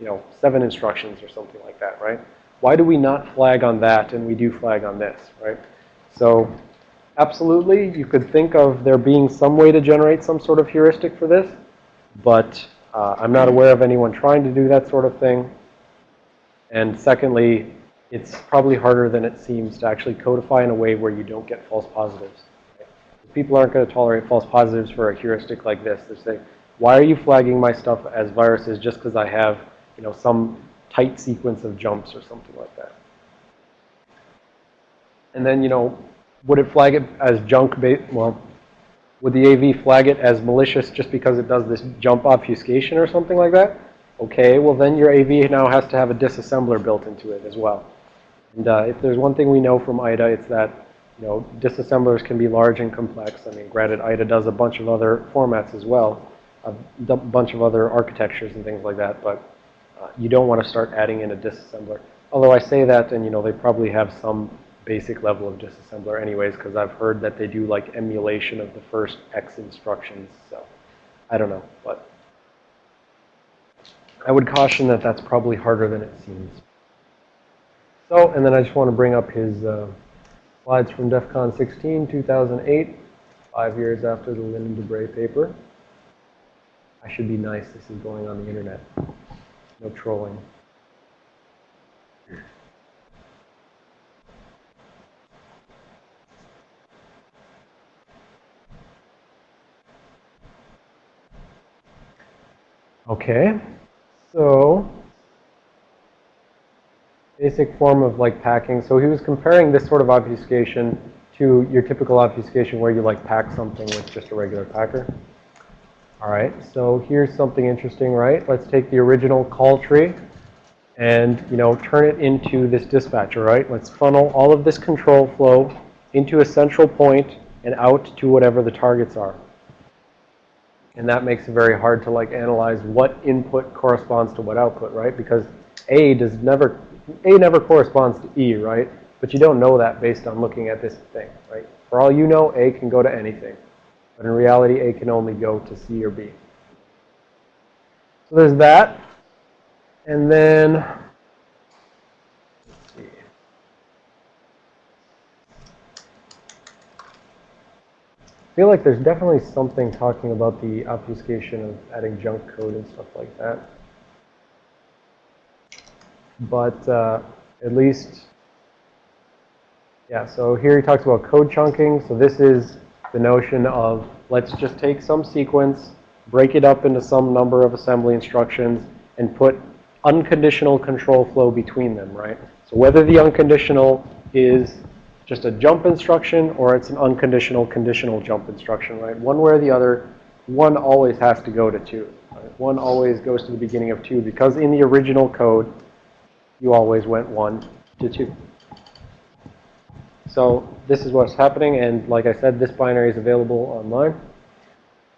you know, seven instructions or something like that, right? Why do we not flag on that and we do flag on this, right? So absolutely, you could think of there being some way to generate some sort of heuristic for this, but uh, I'm not aware of anyone trying to do that sort of thing. And secondly, it's probably harder than it seems to actually codify in a way where you don't get false positives. right? People aren't going to tolerate false positives for a heuristic like this. They say, why are you flagging my stuff as viruses just because I have, you know, some tight sequence of jumps or something like that? And then, you know, would it flag it as junk? Well, would the AV flag it as malicious just because it does this jump obfuscation or something like that? Okay, well then your AV now has to have a disassembler built into it as well. And uh, if there's one thing we know from IDA, it's that you know disassemblers can be large and complex. I mean, granted, IDA does a bunch of other formats as well, a bunch of other architectures and things like that, but uh, you don't want to start adding in a disassembler. Although I say that, and you know, they probably have some basic level of disassembler anyways, because I've heard that they do like emulation of the first X instructions. So I don't know, but I would caution that that's probably harder than it seems. So, and then I just want to bring up his uh, slides from DEF CON 16, 2008, five years after the Linn and Debray paper. I should be nice. This is going on the internet. No trolling. Okay, so basic form of like packing. So he was comparing this sort of obfuscation to your typical obfuscation where you like pack something with just a regular packer. All right, so here's something interesting, right? Let's take the original call tree and, you know, turn it into this dispatcher, right? Let's funnel all of this control flow into a central point and out to whatever the targets are. And that makes it very hard to like analyze what input corresponds to what output, right? Because A does never A never corresponds to E, right? But you don't know that based on looking at this thing, right? For all you know, A can go to anything. But in reality, A can only go to C or B. So there's that. And then. I feel like there's definitely something talking about the obfuscation of adding junk code and stuff like that. But uh, at least, yeah, so here he talks about code chunking. So this is the notion of let's just take some sequence, break it up into some number of assembly instructions, and put unconditional control flow between them, right? So whether the unconditional is just a jump instruction or it's an unconditional conditional jump instruction, right? One way or the other, one always has to go to two. Right? One always goes to the beginning of two because in the original code, you always went one to two. So this is what's happening, and like I said, this binary is available online.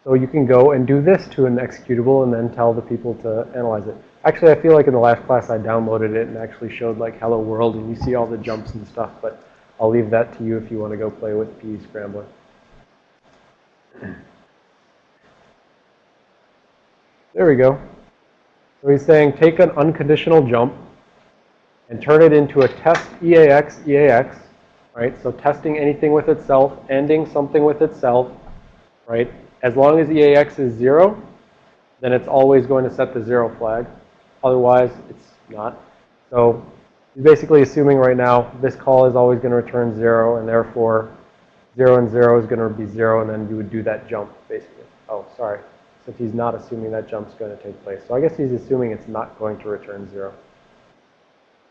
So you can go and do this to an executable and then tell the people to analyze it. Actually, I feel like in the last class I downloaded it and actually showed like hello world and you see all the jumps and stuff, but I'll leave that to you if you want to go play with PEScrambler. There we go. So he's saying take an unconditional jump and turn it into a test EAX, EAX, right? So testing anything with itself, ending something with itself, right? As long as EAX is zero, then it's always going to set the zero flag. Otherwise, it's not. So he's basically assuming right now this call is always going to return zero, and therefore 0 and 0 is going to be 0, and then you would do that jump, basically. Oh, sorry. So he's not assuming that jump's going to take place. So I guess he's assuming it's not going to return 0.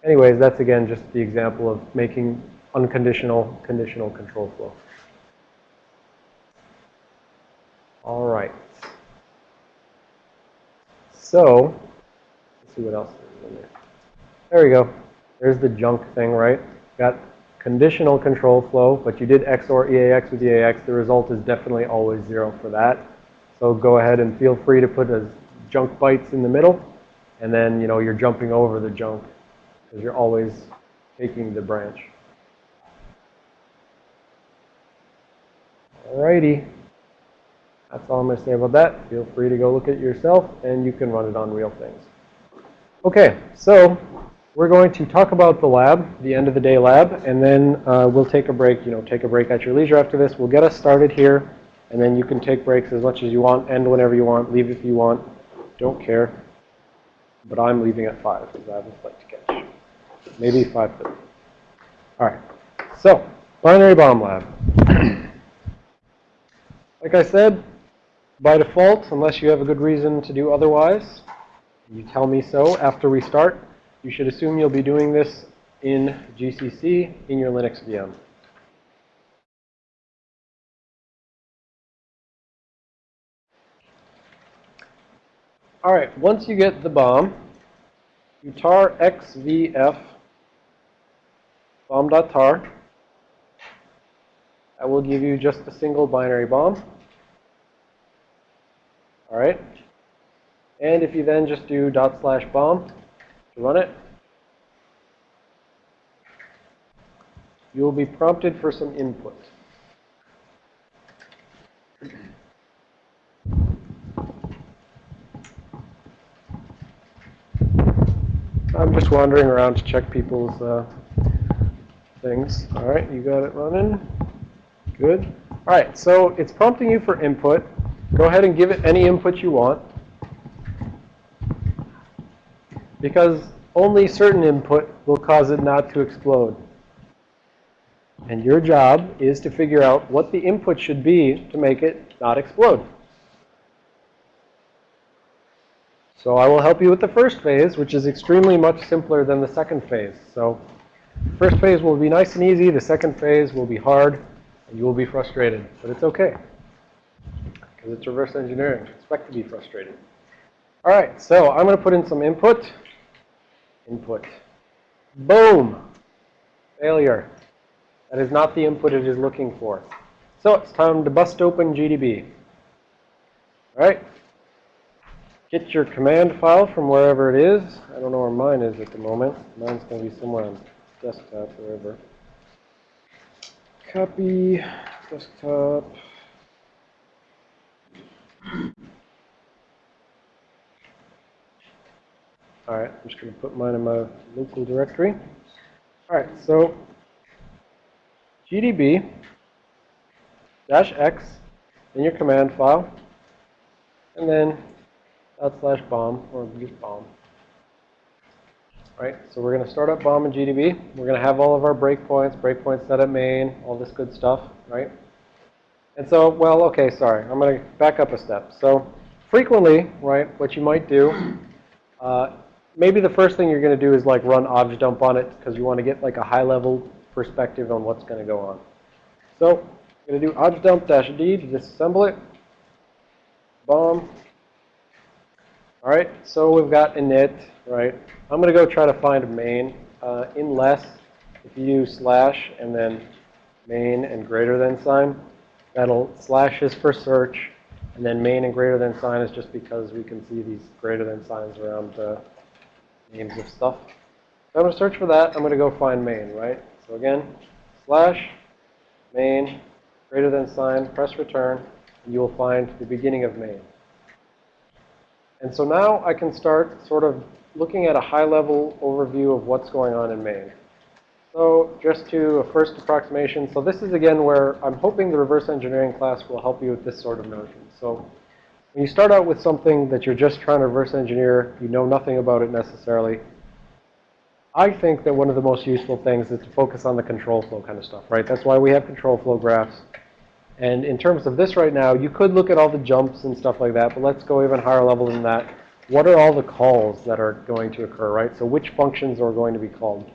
Anyways, that's again just the example of making unconditional conditional control flow. All right. So, let's see what else is in there. There we go. There's the junk thing, right? Got conditional control flow, but you did XOR EAX with EAX. The result is definitely always zero for that. So go ahead and feel free to put as junk bytes in the middle, and then, you know, you're jumping over the junk because you're always taking the branch. Alrighty. That's all I'm going to say about that. Feel free to go look at it yourself, and you can run it on real things. Okay, so we're going to talk about the lab, the end of the day lab, and then uh, we'll take a break. You know, take a break at your leisure after this. We'll get us started here, and then you can take breaks as much as you want, end whenever you want, leave if you want. Don't care. But I'm leaving at 5 because I have a flight to catch. Maybe 5.30. All right. So, binary bomb lab. *clears throat* like I said, by default, unless you have a good reason to do otherwise, you tell me so after we start. You should assume you'll be doing this in GCC in your Linux VM. All right, once you get the bomb, you tar xvf bomb.tar. I will give you just a single binary bomb. All right. And if you then just do dot slash bomb to run it, you will be prompted for some input. I'm just wandering around to check people's uh, things. All right, you got it running. Good. All right, so it's prompting you for input. Go ahead and give it any input you want. Because only certain input will cause it not to explode. And your job is to figure out what the input should be to make it not explode. So I will help you with the first phase, which is extremely much simpler than the second phase. So first phase will be nice and easy. The second phase will be hard, and you will be frustrated. But it's okay, because it's reverse engineering. Expect to be frustrated. All right, so I'm going to put in some input. Input. Boom. Failure. That is not the input it is looking for. So it's time to bust open GDB. All right. get your command file from wherever it is. I don't know where mine is at the moment. Mine's going to be somewhere on desktop, wherever. Copy, desktop. All right, I'm just going to put mine in my local directory. All right, so GDB dash X in your command file, and then dot slash bomb or just bomb. Right, so we're going to start up bomb and GDB. We're going to have all of our breakpoints, breakpoints set at main, all this good stuff, right? And so, well, okay, sorry, I'm going to back up a step. So frequently, right, what you might do, uh, maybe the first thing you're going to do is like run objdump on it because you want to get like a high level perspective on what's going to go on. So I'm going to do objdump dash d to disassemble it. Bomb. All right, so we've got init, right? I'm going to go try to find main. Uh, in less, if you use slash and then main and greater than sign, that'll slash is for search, and then main and greater than sign is just because we can see these greater than signs around uh, names of stuff. So I'm going to search for that. I'm going to go find main, right? So again, slash main greater than sign, press return, and you will find the beginning of main. And so now I can start sort of looking at a high-level overview of what's going on in main. So just to a first approximation, so this is again where I'm hoping the reverse engineering class will help you with this sort of notion. So when you start out with something that you're just trying to reverse engineer, you know nothing about it necessarily, I think that one of the most useful things is to focus on the control flow kind of stuff, right? That's why we have control flow graphs. And in terms of this right now, you could look at all the jumps and stuff like that, but let's go even higher level than that. What are all the calls that are going to occur, right? So which functions are going to be called?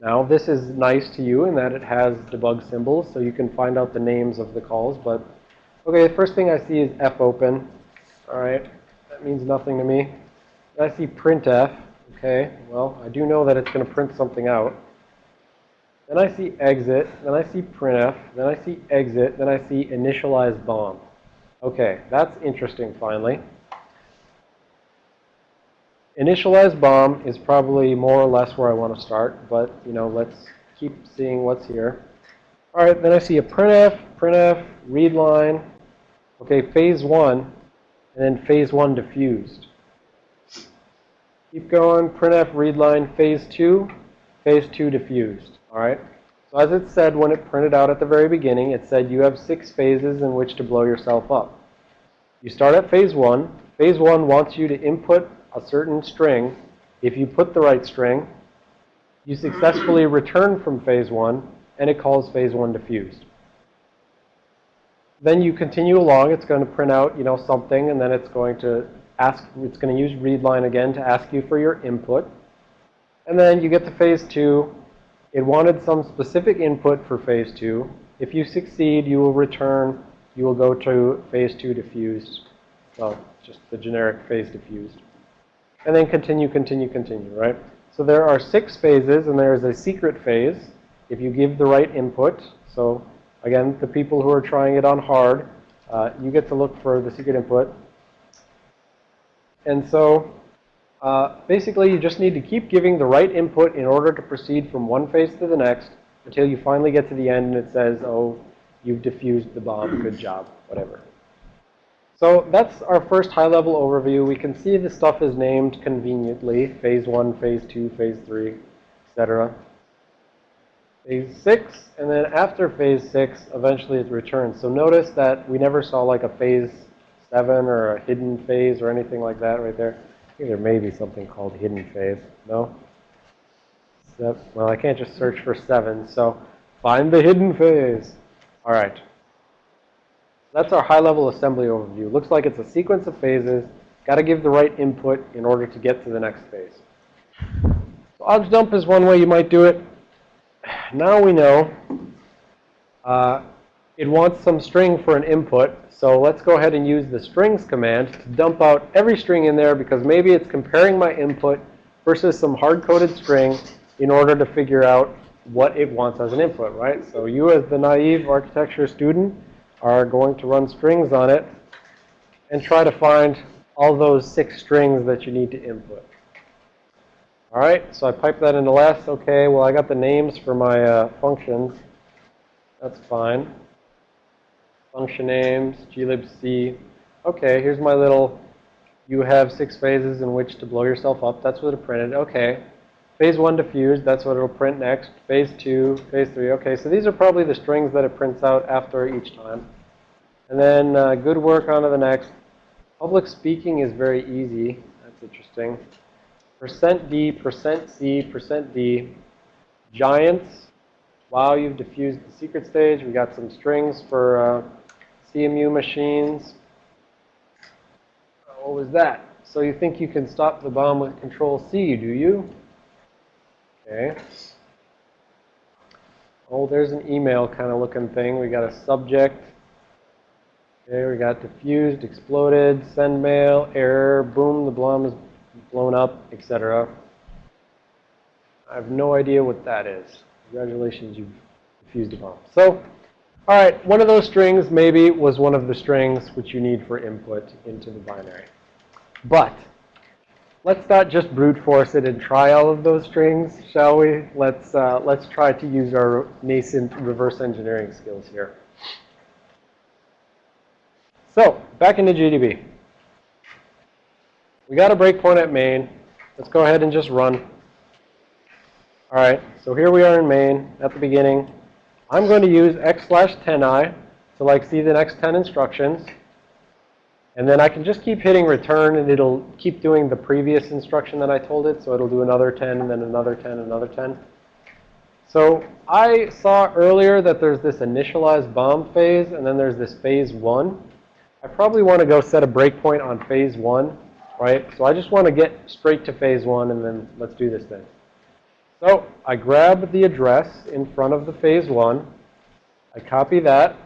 Now, this is nice to you in that it has debug symbols, so you can find out the names of the calls. But, okay, the first thing I see is fopen. All right, that means nothing to me. I see printf. Okay, well, I do know that it's going to print something out. Then I see exit, then I see printf, then I see exit, then I see initialize bomb. Okay, that's interesting finally. Initialize bomb is probably more or less where I want to start, but, you know, let's keep seeing what's here. All right, then I see a printf, printf, read line. Okay, phase one, and then phase one diffused. Keep going, printf, read line, phase two, phase two diffused. All right. So as it said when it printed out at the very beginning, it said you have six phases in which to blow yourself up. You start at phase one. Phase one wants you to input a certain string. If you put the right string, you successfully return from phase one, and it calls phase one diffused. Then you continue along. It's going to print out, you know, something, and then it's going to ask. It's going to use readline again to ask you for your input. And then you get to phase two. It wanted some specific input for phase two. If you succeed, you will return. You will go to phase two diffused. Well, just the generic phase diffused. And then continue, continue, continue, right? So there are six phases, and there is a secret phase if you give the right input. So again, the people who are trying it on hard, uh, you get to look for the secret input. And so uh, basically, you just need to keep giving the right input in order to proceed from one phase to the next until you finally get to the end and it says, oh, you've diffused the bomb, good *clears throat* job, whatever. So that's our first high-level overview. We can see the stuff is named conveniently, phase 1, phase 2, phase 3, etc. Phase 6, and then after phase 6, eventually it returns. So notice that we never saw like a phase 7 or a hidden phase or anything like that right there. Think there may be something called hidden phase. No? well, I can't just search for 7, so find the hidden phase. All right. That's our high-level assembly overview. Looks like it's a sequence of phases. Got to give the right input in order to get to the next phase. So objdump is one way you might do it. Now we know uh, it wants some string for an input. So let's go ahead and use the strings command to dump out every string in there because maybe it's comparing my input versus some hard-coded string in order to figure out what it wants as an input, right? So you as the naive architecture student are going to run strings on it and try to find all those six strings that you need to input. All right, so I pipe that into less. Okay, well, I got the names for my uh, functions. That's fine. Function names, glibc. Okay, here's my little, you have six phases in which to blow yourself up. That's what it printed. Okay. Phase 1 diffused, that's what it'll print next. Phase 2, phase 3. Okay, so these are probably the strings that it prints out after each time. And then uh, good work on to the next. Public speaking is very easy. That's interesting. Percent D, percent C, percent D. Giants. Wow, you've diffused the secret stage. We got some strings for uh, CMU machines. Uh, What was that? So you think you can stop the bomb with Control C, do you? Okay. Oh, there's an email kind of looking thing. We got a subject. Okay, we got diffused, exploded, send mail, error, boom, the bomb is blown up, etc. I have no idea what that is. Congratulations, you've diffused a bomb. So, all right, one of those strings maybe was one of the strings which you need for input into the binary. But let's not just brute force it and try all of those strings, shall we? Let's, uh, let's try to use our nascent reverse engineering skills here. So, back into GDB. We got a breakpoint at main. Let's go ahead and just run. All right, so here we are in main at the beginning. I'm going to use x slash 10i to like see the next 10 instructions. And then I can just keep hitting return and it'll keep doing the previous instruction that I told it. So it'll do another 10 and then another 10, another 10. So I saw earlier that there's this initialize bomb phase and then there's this phase one. I probably want to go set a breakpoint on phase one, right? So I just want to get straight to phase one and then let's do this thing. So I grab the address in front of the phase one. I copy that.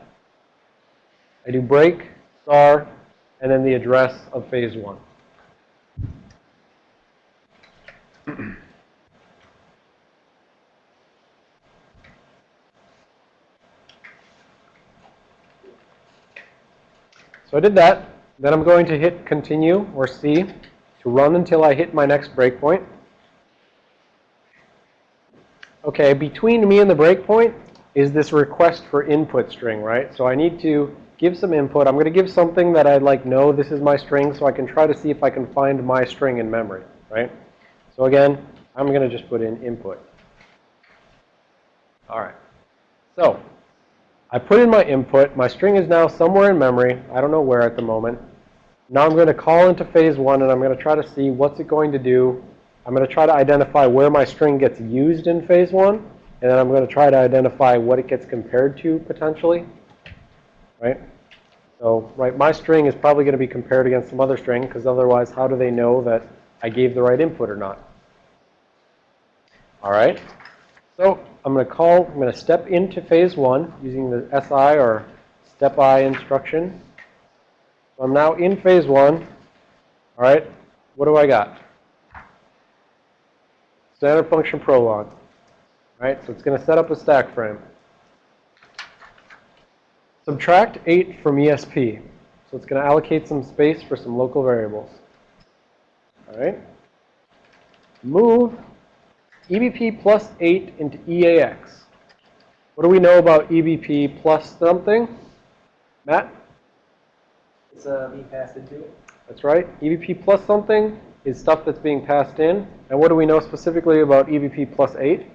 I do break, star, and then the address of phase one. *clears throat* So I did that. Then I'm going to hit continue or C to run until I hit my next breakpoint. Okay, between me and the breakpoint is this request for input string, right? So I need to give some input. I'm going to give something that I like know this is my string so I can try to see if I can find my string in memory, right? So again, I'm going to just put in input. All right. So I put in my input. My string is now somewhere in memory. I don't know where at the moment. Now I'm going to call into phase one and I'm going to try to see what's it going to do. I'm going to try to identify where my string gets used in phase one. And then I'm going to try to identify what it gets compared to potentially. Right? So, right, my string is probably going to be compared against some other string because otherwise how do they know that I gave the right input or not? All right. So I'm going to call, I'm going to step into phase one using the SI or step I instruction. So I'm now in phase one. All right. What do I got? Standard function prolog. Right, So it's going to set up a stack frame. Subtract 8 from ESP. So it's going to allocate some space for some local variables. All right. Move EBP plus 8 into EAX. What do we know about EBP plus something? Matt? It's uh, being passed into it. That's right. EBP plus something is stuff that's being passed in. And what do we know specifically about EBP plus 8?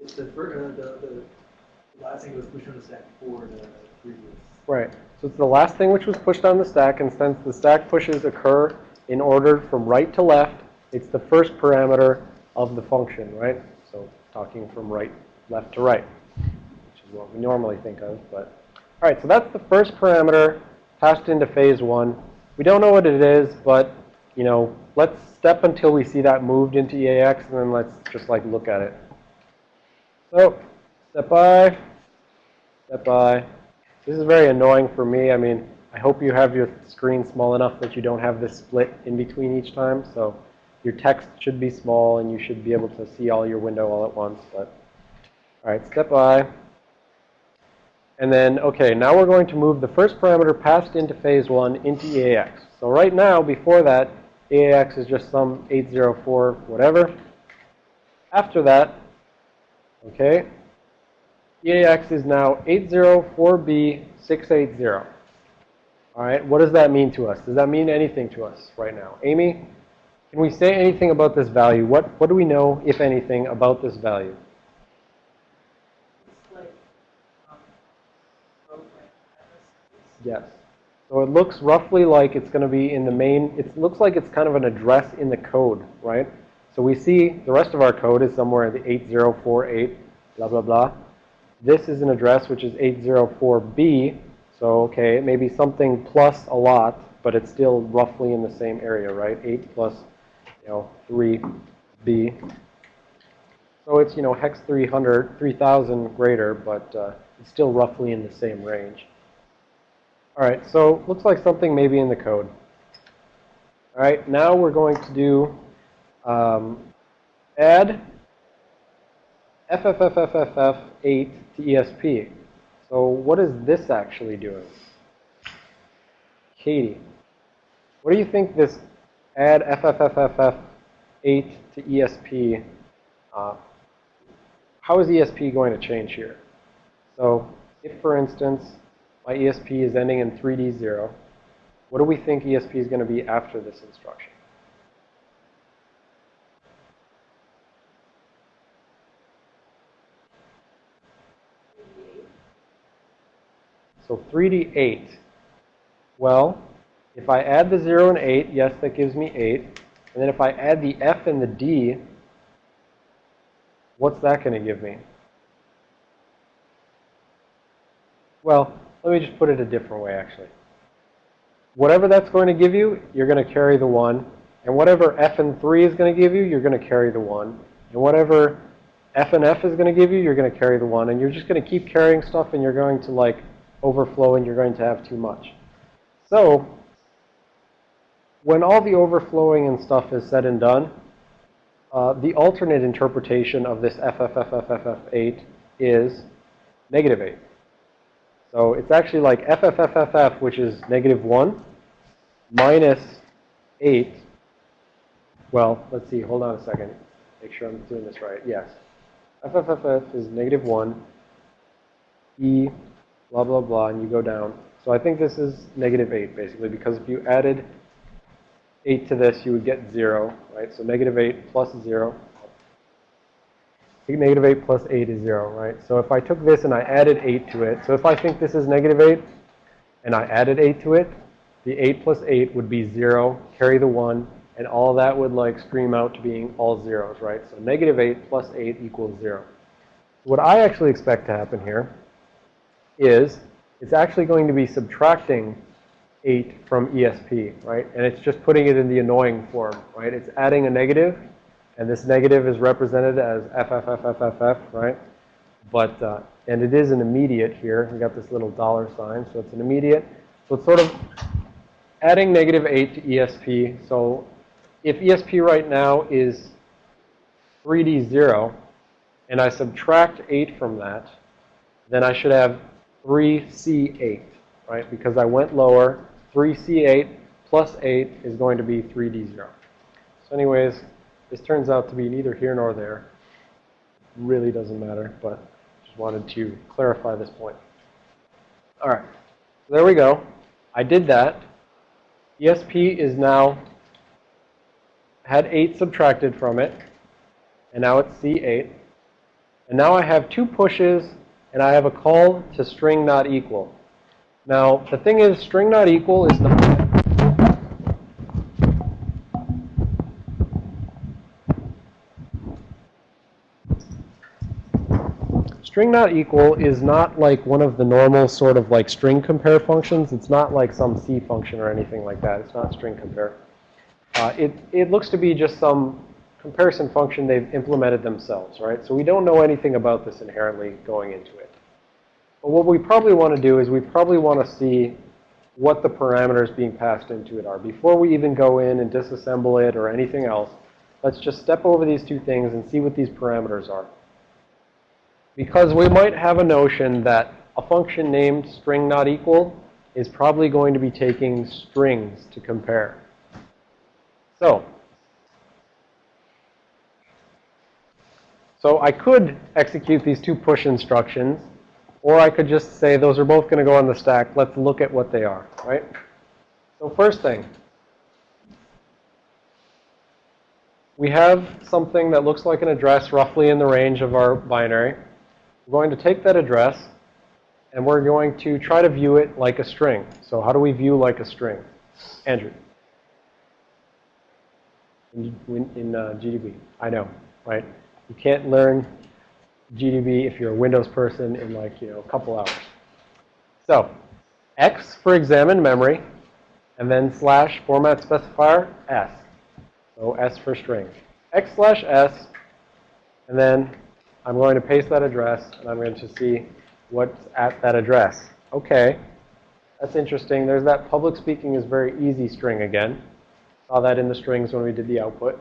It's the first, uh, the, the last thing that was pushed on the stack before the previous. Right. So it's the last thing which was pushed on the stack, and since the stack pushes occur in order from right to left, it's the first parameter of the function, right? So talking from right, left to right, is what we normally think of. But all right, so that's the first parameter passed into phase one. We don't know what it is, but you know, let's step until we see that moved into EAX, and then let's just like look at it. So step by, step by. This is very annoying for me. I mean, I hope you have your screen small enough that you don't have this split in between each time. So your text should be small and you should be able to see all your window all at once. But all right, step by. And then, okay, now we're going to move the first parameter passed into phase one into EAX. So right now, before that, EAX is just some 804 whatever. After that, okay, EAX is now 804B680. All right, what does that mean to us? Does that mean anything to us right now? Amy, can we say anything about this value? What, what do we know, if anything, about this value? It's like, um, program addresses. Yes. So it looks roughly like it's going to be in the main, it looks like it's kind of an address in the code, right? So we see the rest of our code is somewhere in the 8048, blah, blah, blah. This is an address which is 804B. So, okay, it may be something plus a lot, but it's still roughly in the same area, right? 8 plus, you know, 3B. So it's, you know, hex 300, 3000 greater, but uh, it's still roughly in the same range. All right, so looks like something maybe in the code. All right, now we're going to do um, add FFFFFF8 to ESP. So what is this actually doing? Katie, what do you think this add FFFFF8 to ESP, uh, how is ESP going to change here? So if, for instance, my ESP is ending in 3D0, what do we think ESP is going to be after this instruction? So 3D8. Well, if I add the 0 and 8, yes, that gives me 8. And then if I add the F and the D, what's that going to give me? Well, let me just put it a different way, actually. Whatever that's going to give you, you're going to carry the 1. And whatever F and 3 is going to give you, you're going to carry the 1. And whatever F and F is going to give you, you're going to carry the 1. And you're just going to keep carrying stuff, and you're going to, like, overflow, and you're going to have too much. So, when all the overflowing and stuff is said and done, uh, the alternate interpretation of this FFFFFF8 is negative 8. So it's actually like FFFFF, which is negative 1, minus 8. Well, let's see. Hold on a second. Make sure I'm doing this right. Yes. FFFF is negative 1, E, blah, blah, blah, and you go down. So I think this is negative 8, basically, because if you added 8 to this, you would get 0, right? So negative 8 plus 0. Negative 8 plus 8 is 0, right? So if I took this and I added 8 to it, so if I think this is negative 8 and I added 8 to it, the 8 plus 8 would be 0, carry the 1, and all that would like scream out to being all zeros, right? So negative 8 plus 8 equals 0. What I actually expect to happen here is it's actually going to be subtracting 8 from ESP, right? And it's just putting it in the annoying form, right? It's adding a negative, and this negative is represented as FFFFFF, right? But, uh, and it is an immediate here. We got this little dollar sign, so it's an immediate. So it's sort of adding negative 8 to ESP. So if ESP right now is 3D0, and I subtract 8 from that, then I should have 3C8, right? Because I went lower, 3C8 plus 8 is going to be 3D0. So anyways, this turns out to be neither here nor there. Really doesn't matter, but just wanted to clarify this point. All right, so there we go. I did that. ESP is now had 8 subtracted from it, and now it's C8. And now I have two pushes, and I have a call to string not equal. Now, the thing is, string not equal is not... String not equal is not like one of the normal sort of like string compare functions. It's not like some C function or anything like that. It's not string compare. Uh, it, it looks to be just some comparison function they've implemented themselves, right? So we don't know anything about this inherently going into it. But what we probably want to do is we probably want to see what the parameters being passed into it are. Before we even go in and disassemble it or anything else, let's just step over these two things and see what these parameters are. Because we might have a notion that a function named string not equal is probably going to be taking strings to compare. So, so I could execute these two push instructions, or I could just say those are both going to go on the stack. Let's look at what they are, right? So first thing, we have something that looks like an address roughly in the range of our binary. We're going to take that address, and we're going to try to view it like a string. So how do we view like a string? Andrew. In, in uh, GDB. I know, right? You can't learn GDB if you're a Windows person in like, you know, a couple hours. So, X for examine memory, and then slash format specifier S. So S for string. X slash S, and then I'm going to paste that address, and I'm going to see what's at that address. Okay, that's interesting. There's that public speaking is very easy string again. Saw that in the strings when we did the output.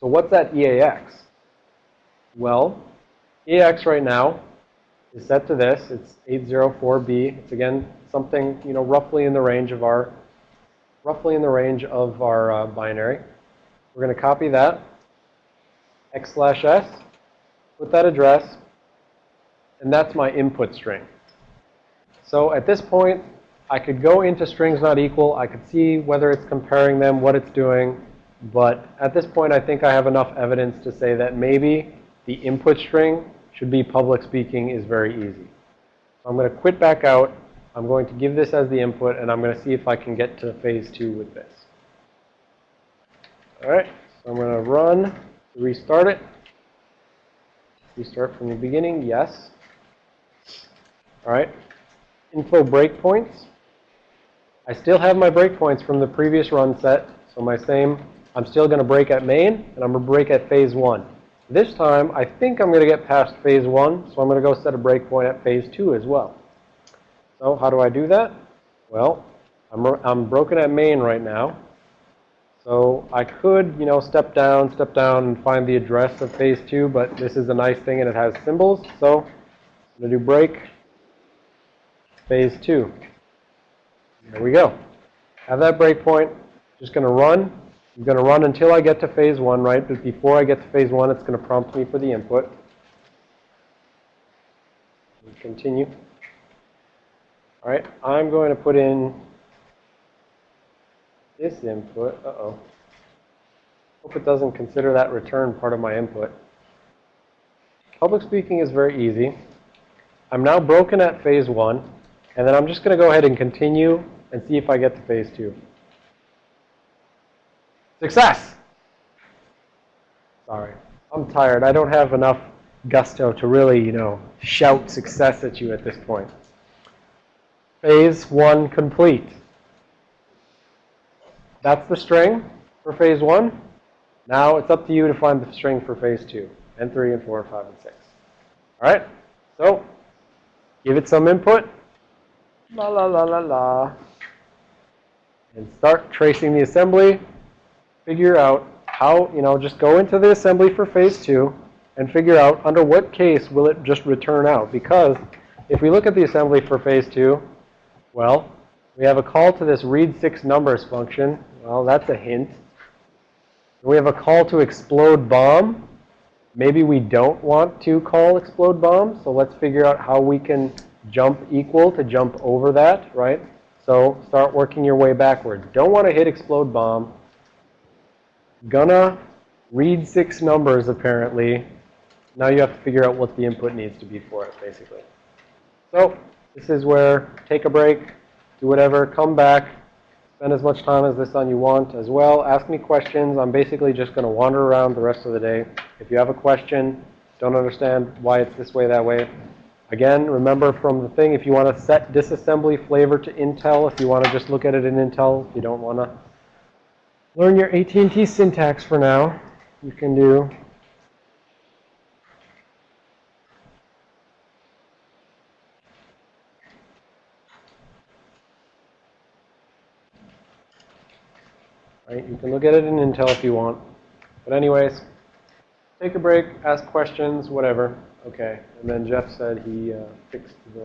So what's that EAX? Well, EAX right now is set to this. It's 804B. It's again something, you know, roughly in the range of our, roughly in the range of our uh, binary. We're going to copy that, x slash s, put that address, and that's my input string. So at this point, I could go into strings not equal. I could see whether it's comparing them, what it's doing. But at this point, I think I have enough evidence to say that maybe the input string should be public speaking is very easy. So I'm going to quit back out. I'm going to give this as the input, and I'm going to see if I can get to phase two with this. All right, so I'm going to run, restart it. Restart from the beginning, yes. All right, info breakpoints. I still have my breakpoints from the previous run set. So my same, I'm still going to break at main, and I'm going to break at phase one. This time, I think I'm going to get past phase one, so I'm going to go set a breakpoint at phase two as well. So how do I do that? Well, I'm, I'm broken at main right now. So I could, you know, step down, step down, and find the address of phase two, but this is a nice thing, and it has symbols. So I'm going to do break phase two. There we go. Have that breakpoint. Just going to run. I'm going to run until I get to phase one, right? But before I get to phase one, it's going to prompt me for the input. Continue. All right. I'm going to put in this input. Uh-oh. Hope it doesn't consider that return part of my input. Public speaking is very easy. I'm now broken at phase one. And then I'm just going to go ahead and continue and see if I get to phase two. Success! Sorry. I'm tired. I don't have enough gusto to really, you know, shout success at you at this point. Phase one complete. That's the string for phase one. Now it's up to you to find the string for phase two, and three, and four, and five, and six. All right? So, give it some input. La la la la la. And start tracing the assembly. Figure out how, you know, just go into the assembly for phase two and figure out under what case will it just return out. Because if we look at the assembly for phase two, well, we have a call to this read six numbers function. Well, that's a hint. We have a call to explode bomb. Maybe we don't want to call explode bomb, so let's figure out how we can jump equal to jump over that, right? So start working your way backward. Don't want to hit explode bomb. Gonna read six numbers, apparently. Now you have to figure out what the input needs to be for it, basically. So this is where take a break, do whatever, come back, spend as much time as this on you want as well. Ask me questions. I'm basically just going to wander around the rest of the day. If you have a question, don't understand why it's this way, that way, Again, remember from the thing, if you want to set disassembly flavor to Intel, if you want to just look at it in Intel, if you don't want to learn your AT&T syntax for now, you can do Right? You can look at it in Intel if you want. But anyways, take a break, ask questions, whatever. Okay, and then Jeff said he uh, fixed the